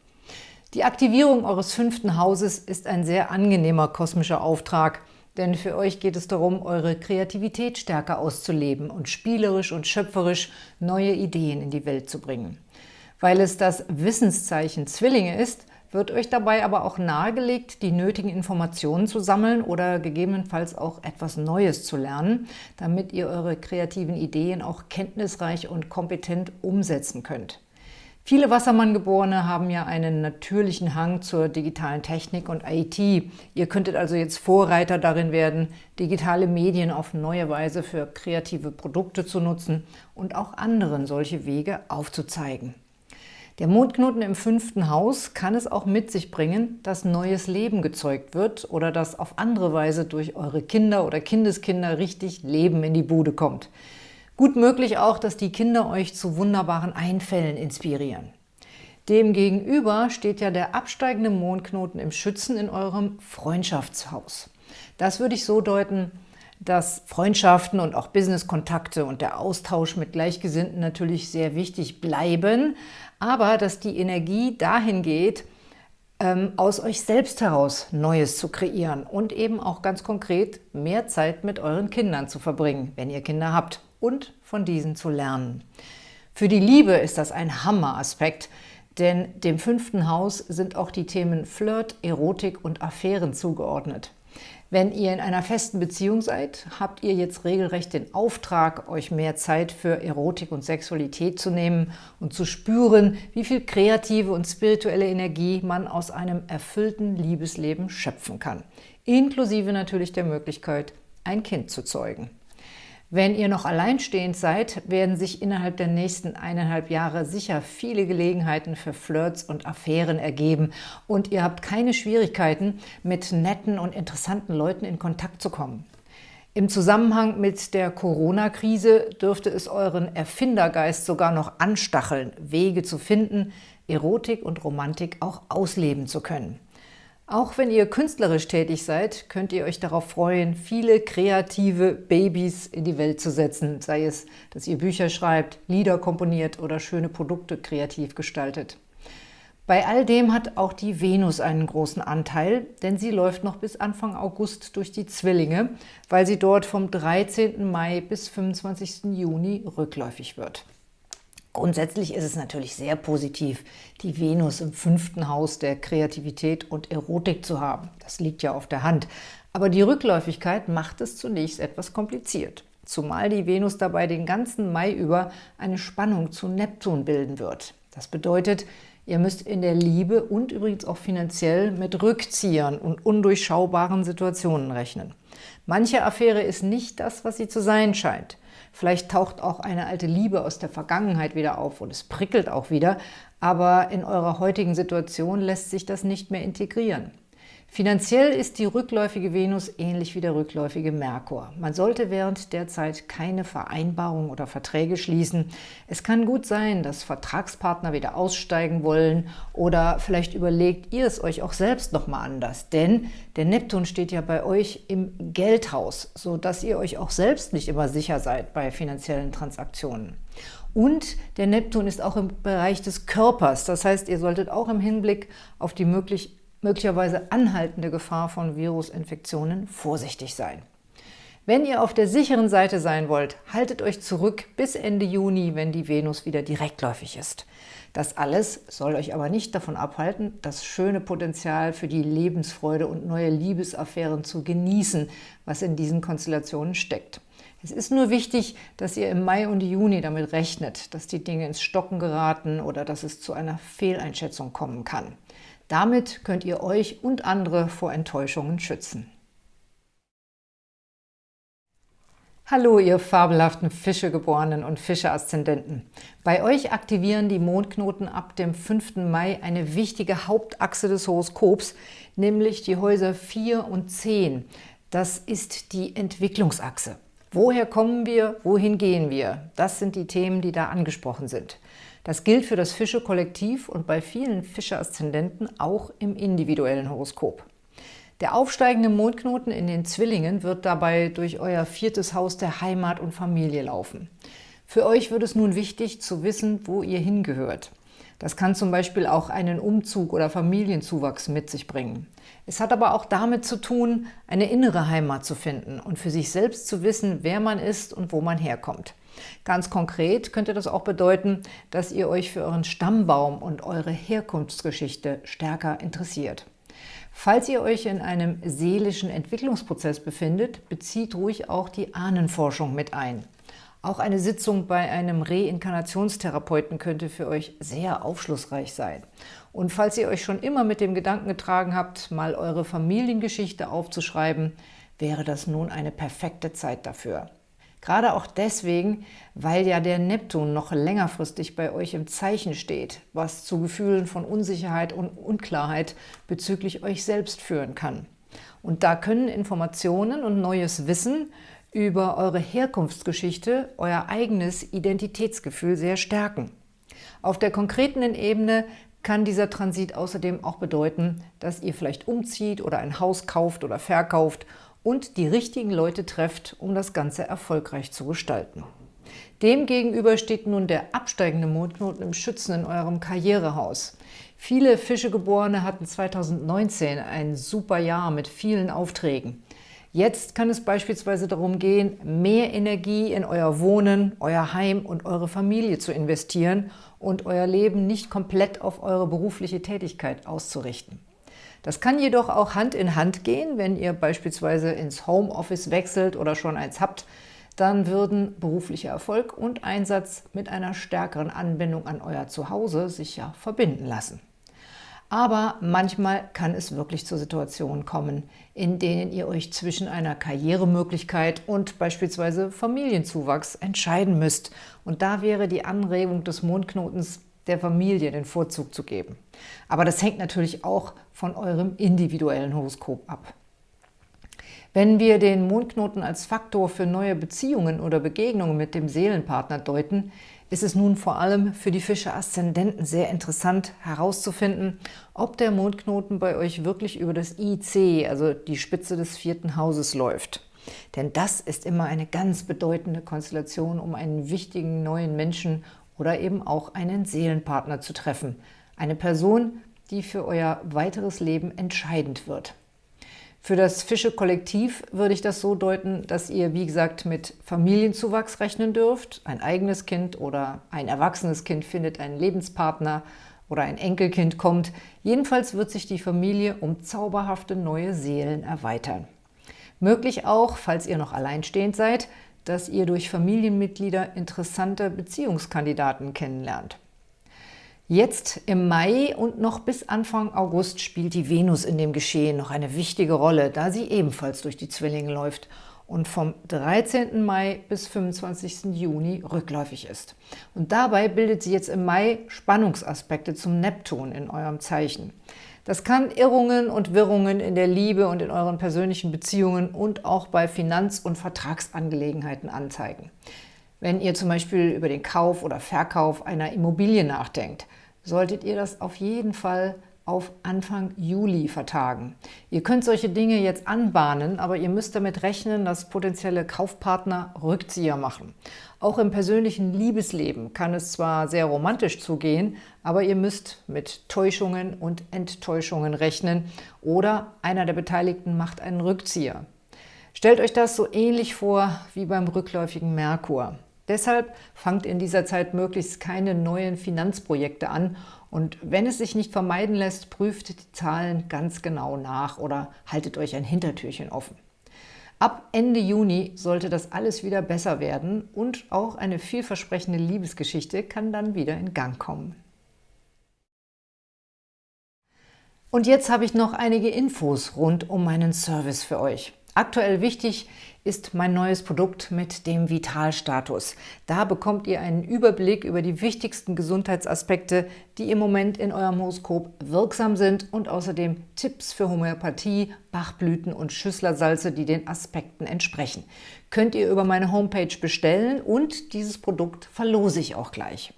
Die Aktivierung eures fünften Hauses ist ein sehr angenehmer kosmischer Auftrag, denn für euch geht es darum, eure Kreativität stärker auszuleben und spielerisch und schöpferisch neue Ideen in die Welt zu bringen. Weil es das Wissenszeichen Zwillinge ist, wird euch dabei aber auch nahegelegt, die nötigen Informationen zu sammeln oder gegebenenfalls auch etwas Neues zu lernen, damit ihr eure kreativen Ideen auch kenntnisreich und kompetent umsetzen könnt. Viele Wassermann-Geborene haben ja einen natürlichen Hang zur digitalen Technik und IT. Ihr könntet also jetzt Vorreiter darin werden, digitale Medien auf neue Weise für kreative Produkte zu nutzen und auch anderen solche Wege aufzuzeigen. Der Mondknoten im fünften Haus kann es auch mit sich bringen, dass neues Leben gezeugt wird oder dass auf andere Weise durch eure Kinder oder Kindeskinder richtig Leben in die Bude kommt. Gut möglich auch, dass die Kinder euch zu wunderbaren Einfällen inspirieren. Demgegenüber steht ja der absteigende Mondknoten im Schützen in eurem Freundschaftshaus. Das würde ich so deuten, dass Freundschaften und auch Businesskontakte und der Austausch mit Gleichgesinnten natürlich sehr wichtig bleiben, aber dass die Energie dahin geht, ähm, aus euch selbst heraus Neues zu kreieren und eben auch ganz konkret mehr Zeit mit euren Kindern zu verbringen, wenn ihr Kinder habt und von diesen zu lernen. Für die Liebe ist das ein Hammer-Aspekt, denn dem fünften Haus sind auch die Themen Flirt, Erotik und Affären zugeordnet. Wenn ihr in einer festen Beziehung seid, habt ihr jetzt regelrecht den Auftrag, euch mehr Zeit für Erotik und Sexualität zu nehmen und zu spüren, wie viel kreative und spirituelle Energie man aus einem erfüllten Liebesleben schöpfen kann. Inklusive natürlich der Möglichkeit, ein Kind zu zeugen. Wenn ihr noch alleinstehend seid, werden sich innerhalb der nächsten eineinhalb Jahre sicher viele Gelegenheiten für Flirts und Affären ergeben und ihr habt keine Schwierigkeiten, mit netten und interessanten Leuten in Kontakt zu kommen. Im Zusammenhang mit der Corona-Krise dürfte es euren Erfindergeist sogar noch anstacheln, Wege zu finden, Erotik und Romantik auch ausleben zu können. Auch wenn ihr künstlerisch tätig seid, könnt ihr euch darauf freuen, viele kreative Babys in die Welt zu setzen, sei es, dass ihr Bücher schreibt, Lieder komponiert oder schöne Produkte kreativ gestaltet. Bei all dem hat auch die Venus einen großen Anteil, denn sie läuft noch bis Anfang August durch die Zwillinge, weil sie dort vom 13. Mai bis 25. Juni rückläufig wird. Grundsätzlich ist es natürlich sehr positiv, die Venus im fünften Haus der Kreativität und Erotik zu haben. Das liegt ja auf der Hand. Aber die Rückläufigkeit macht es zunächst etwas kompliziert. Zumal die Venus dabei den ganzen Mai über eine Spannung zu Neptun bilden wird. Das bedeutet, ihr müsst in der Liebe und übrigens auch finanziell mit Rückziehern und undurchschaubaren Situationen rechnen. Manche Affäre ist nicht das, was sie zu sein scheint. Vielleicht taucht auch eine alte Liebe aus der Vergangenheit wieder auf und es prickelt auch wieder, aber in eurer heutigen Situation lässt sich das nicht mehr integrieren. Finanziell ist die rückläufige Venus ähnlich wie der rückläufige Merkur. Man sollte während der Zeit keine Vereinbarungen oder Verträge schließen. Es kann gut sein, dass Vertragspartner wieder aussteigen wollen oder vielleicht überlegt ihr es euch auch selbst nochmal anders. Denn der Neptun steht ja bei euch im Geldhaus, sodass ihr euch auch selbst nicht immer sicher seid bei finanziellen Transaktionen. Und der Neptun ist auch im Bereich des Körpers. Das heißt, ihr solltet auch im Hinblick auf die möglich möglicherweise anhaltende Gefahr von Virusinfektionen vorsichtig sein. Wenn ihr auf der sicheren Seite sein wollt, haltet euch zurück bis Ende Juni, wenn die Venus wieder direktläufig ist. Das alles soll euch aber nicht davon abhalten, das schöne Potenzial für die Lebensfreude und neue Liebesaffären zu genießen, was in diesen Konstellationen steckt. Es ist nur wichtig, dass ihr im Mai und Juni damit rechnet, dass die Dinge ins Stocken geraten oder dass es zu einer Fehleinschätzung kommen kann. Damit könnt ihr euch und andere vor Enttäuschungen schützen. Hallo, ihr fabelhaften Fischegeborenen und Fischeaszendenten. Bei euch aktivieren die Mondknoten ab dem 5. Mai eine wichtige Hauptachse des Horoskops, nämlich die Häuser 4 und 10. Das ist die Entwicklungsachse. Woher kommen wir, wohin gehen wir? Das sind die Themen, die da angesprochen sind. Das gilt für das Fische-Kollektiv und bei vielen Fische-Aszendenten auch im individuellen Horoskop. Der aufsteigende Mondknoten in den Zwillingen wird dabei durch euer viertes Haus der Heimat und Familie laufen. Für euch wird es nun wichtig zu wissen, wo ihr hingehört. Das kann zum Beispiel auch einen Umzug oder Familienzuwachs mit sich bringen. Es hat aber auch damit zu tun, eine innere Heimat zu finden und für sich selbst zu wissen, wer man ist und wo man herkommt. Ganz konkret könnte das auch bedeuten, dass ihr euch für euren Stammbaum und eure Herkunftsgeschichte stärker interessiert. Falls ihr euch in einem seelischen Entwicklungsprozess befindet, bezieht ruhig auch die Ahnenforschung mit ein. Auch eine Sitzung bei einem Reinkarnationstherapeuten könnte für euch sehr aufschlussreich sein. Und falls ihr euch schon immer mit dem Gedanken getragen habt, mal eure Familiengeschichte aufzuschreiben, wäre das nun eine perfekte Zeit dafür. Gerade auch deswegen, weil ja der Neptun noch längerfristig bei euch im Zeichen steht, was zu Gefühlen von Unsicherheit und Unklarheit bezüglich euch selbst führen kann. Und da können Informationen und neues Wissen über eure Herkunftsgeschichte euer eigenes Identitätsgefühl sehr stärken. Auf der konkreten Ebene kann dieser Transit außerdem auch bedeuten, dass ihr vielleicht umzieht oder ein Haus kauft oder verkauft und die richtigen Leute trefft, um das Ganze erfolgreich zu gestalten. Demgegenüber steht nun der absteigende Mondknoten im Schützen in eurem Karrierehaus. Viele Fischegeborene hatten 2019 ein super Jahr mit vielen Aufträgen. Jetzt kann es beispielsweise darum gehen, mehr Energie in euer Wohnen, euer Heim und eure Familie zu investieren und euer Leben nicht komplett auf eure berufliche Tätigkeit auszurichten. Das kann jedoch auch Hand in Hand gehen, wenn ihr beispielsweise ins Homeoffice wechselt oder schon eins habt, dann würden beruflicher Erfolg und Einsatz mit einer stärkeren Anbindung an euer Zuhause sich ja verbinden lassen. Aber manchmal kann es wirklich zu Situationen kommen, in denen ihr euch zwischen einer Karrieremöglichkeit und beispielsweise Familienzuwachs entscheiden müsst. Und da wäre die Anregung des Mondknotens der Familie den Vorzug zu geben. Aber das hängt natürlich auch von eurem individuellen Horoskop ab. Wenn wir den Mondknoten als Faktor für neue Beziehungen oder Begegnungen mit dem Seelenpartner deuten, ist es nun vor allem für die Fische-Aszendenten sehr interessant herauszufinden, ob der Mondknoten bei euch wirklich über das IC, also die Spitze des vierten Hauses, läuft. Denn das ist immer eine ganz bedeutende Konstellation, um einen wichtigen neuen Menschen oder eben auch einen Seelenpartner zu treffen. Eine Person, die für euer weiteres Leben entscheidend wird. Für das Fische-Kollektiv würde ich das so deuten, dass ihr, wie gesagt, mit Familienzuwachs rechnen dürft. Ein eigenes Kind oder ein erwachsenes Kind findet einen Lebenspartner oder ein Enkelkind kommt. Jedenfalls wird sich die Familie um zauberhafte neue Seelen erweitern. Möglich auch, falls ihr noch alleinstehend seid, dass ihr durch Familienmitglieder interessante Beziehungskandidaten kennenlernt. Jetzt im Mai und noch bis Anfang August spielt die Venus in dem Geschehen noch eine wichtige Rolle, da sie ebenfalls durch die Zwillinge läuft und vom 13. Mai bis 25. Juni rückläufig ist. Und dabei bildet sie jetzt im Mai Spannungsaspekte zum Neptun in eurem Zeichen. Das kann Irrungen und Wirrungen in der Liebe und in euren persönlichen Beziehungen und auch bei Finanz- und Vertragsangelegenheiten anzeigen. Wenn ihr zum Beispiel über den Kauf oder Verkauf einer Immobilie nachdenkt, solltet ihr das auf jeden Fall auf Anfang Juli vertagen. Ihr könnt solche Dinge jetzt anbahnen, aber ihr müsst damit rechnen, dass potenzielle Kaufpartner Rückzieher machen. Auch im persönlichen Liebesleben kann es zwar sehr romantisch zugehen, aber ihr müsst mit Täuschungen und Enttäuschungen rechnen oder einer der Beteiligten macht einen Rückzieher. Stellt euch das so ähnlich vor wie beim rückläufigen Merkur. Deshalb fangt in dieser Zeit möglichst keine neuen Finanzprojekte an und wenn es sich nicht vermeiden lässt, prüft die Zahlen ganz genau nach oder haltet euch ein Hintertürchen offen. Ab Ende Juni sollte das alles wieder besser werden und auch eine vielversprechende Liebesgeschichte kann dann wieder in Gang kommen. Und jetzt habe ich noch einige Infos rund um meinen Service für euch. Aktuell wichtig ist mein neues Produkt mit dem Vitalstatus. Da bekommt ihr einen Überblick über die wichtigsten Gesundheitsaspekte, die im Moment in eurem Horoskop wirksam sind und außerdem Tipps für Homöopathie, Bachblüten und Schüsslersalze, die den Aspekten entsprechen. Könnt ihr über meine Homepage bestellen und dieses Produkt verlose ich auch gleich.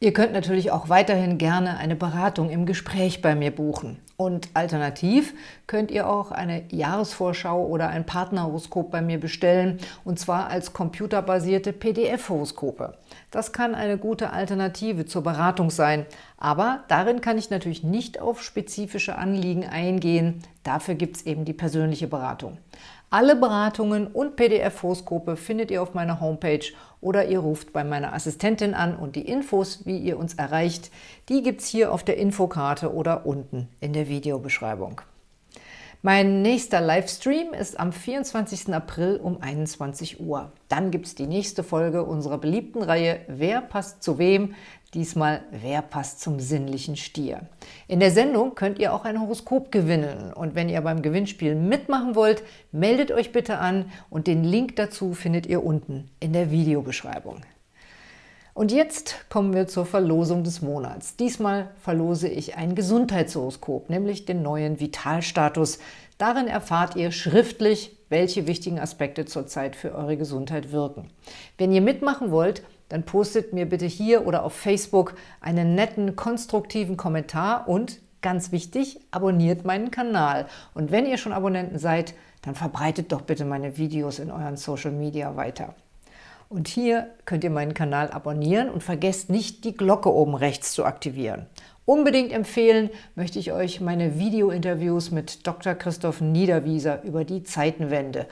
Ihr könnt natürlich auch weiterhin gerne eine Beratung im Gespräch bei mir buchen. Und alternativ könnt ihr auch eine Jahresvorschau oder ein Partnerhoroskop bei mir bestellen, und zwar als computerbasierte PDF-Horoskope. Das kann eine gute Alternative zur Beratung sein, aber darin kann ich natürlich nicht auf spezifische Anliegen eingehen. Dafür gibt es eben die persönliche Beratung. Alle Beratungen und PDF-Horoskope findet ihr auf meiner Homepage oder ihr ruft bei meiner Assistentin an und die Infos, wie ihr uns erreicht, die gibt es hier auf der Infokarte oder unten in der Videobeschreibung. Mein nächster Livestream ist am 24. April um 21 Uhr. Dann gibt es die nächste Folge unserer beliebten Reihe Wer passt zu wem? Diesmal Wer passt zum sinnlichen Stier? In der Sendung könnt ihr auch ein Horoskop gewinnen. Und wenn ihr beim Gewinnspiel mitmachen wollt, meldet euch bitte an und den Link dazu findet ihr unten in der Videobeschreibung. Und jetzt kommen wir zur Verlosung des Monats. Diesmal verlose ich ein Gesundheitshoroskop, nämlich den neuen Vitalstatus. Darin erfahrt ihr schriftlich, welche wichtigen Aspekte zurzeit für eure Gesundheit wirken. Wenn ihr mitmachen wollt, dann postet mir bitte hier oder auf Facebook einen netten, konstruktiven Kommentar und, ganz wichtig, abonniert meinen Kanal. Und wenn ihr schon Abonnenten seid, dann verbreitet doch bitte meine Videos in euren Social Media weiter. Und hier könnt ihr meinen Kanal abonnieren und vergesst nicht, die Glocke oben rechts zu aktivieren. Unbedingt empfehlen möchte ich euch meine Video-Interviews mit Dr. Christoph Niederwieser über die Zeitenwende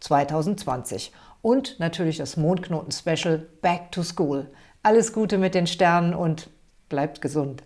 2020 und natürlich das Mondknoten-Special Back to School. Alles Gute mit den Sternen und bleibt gesund!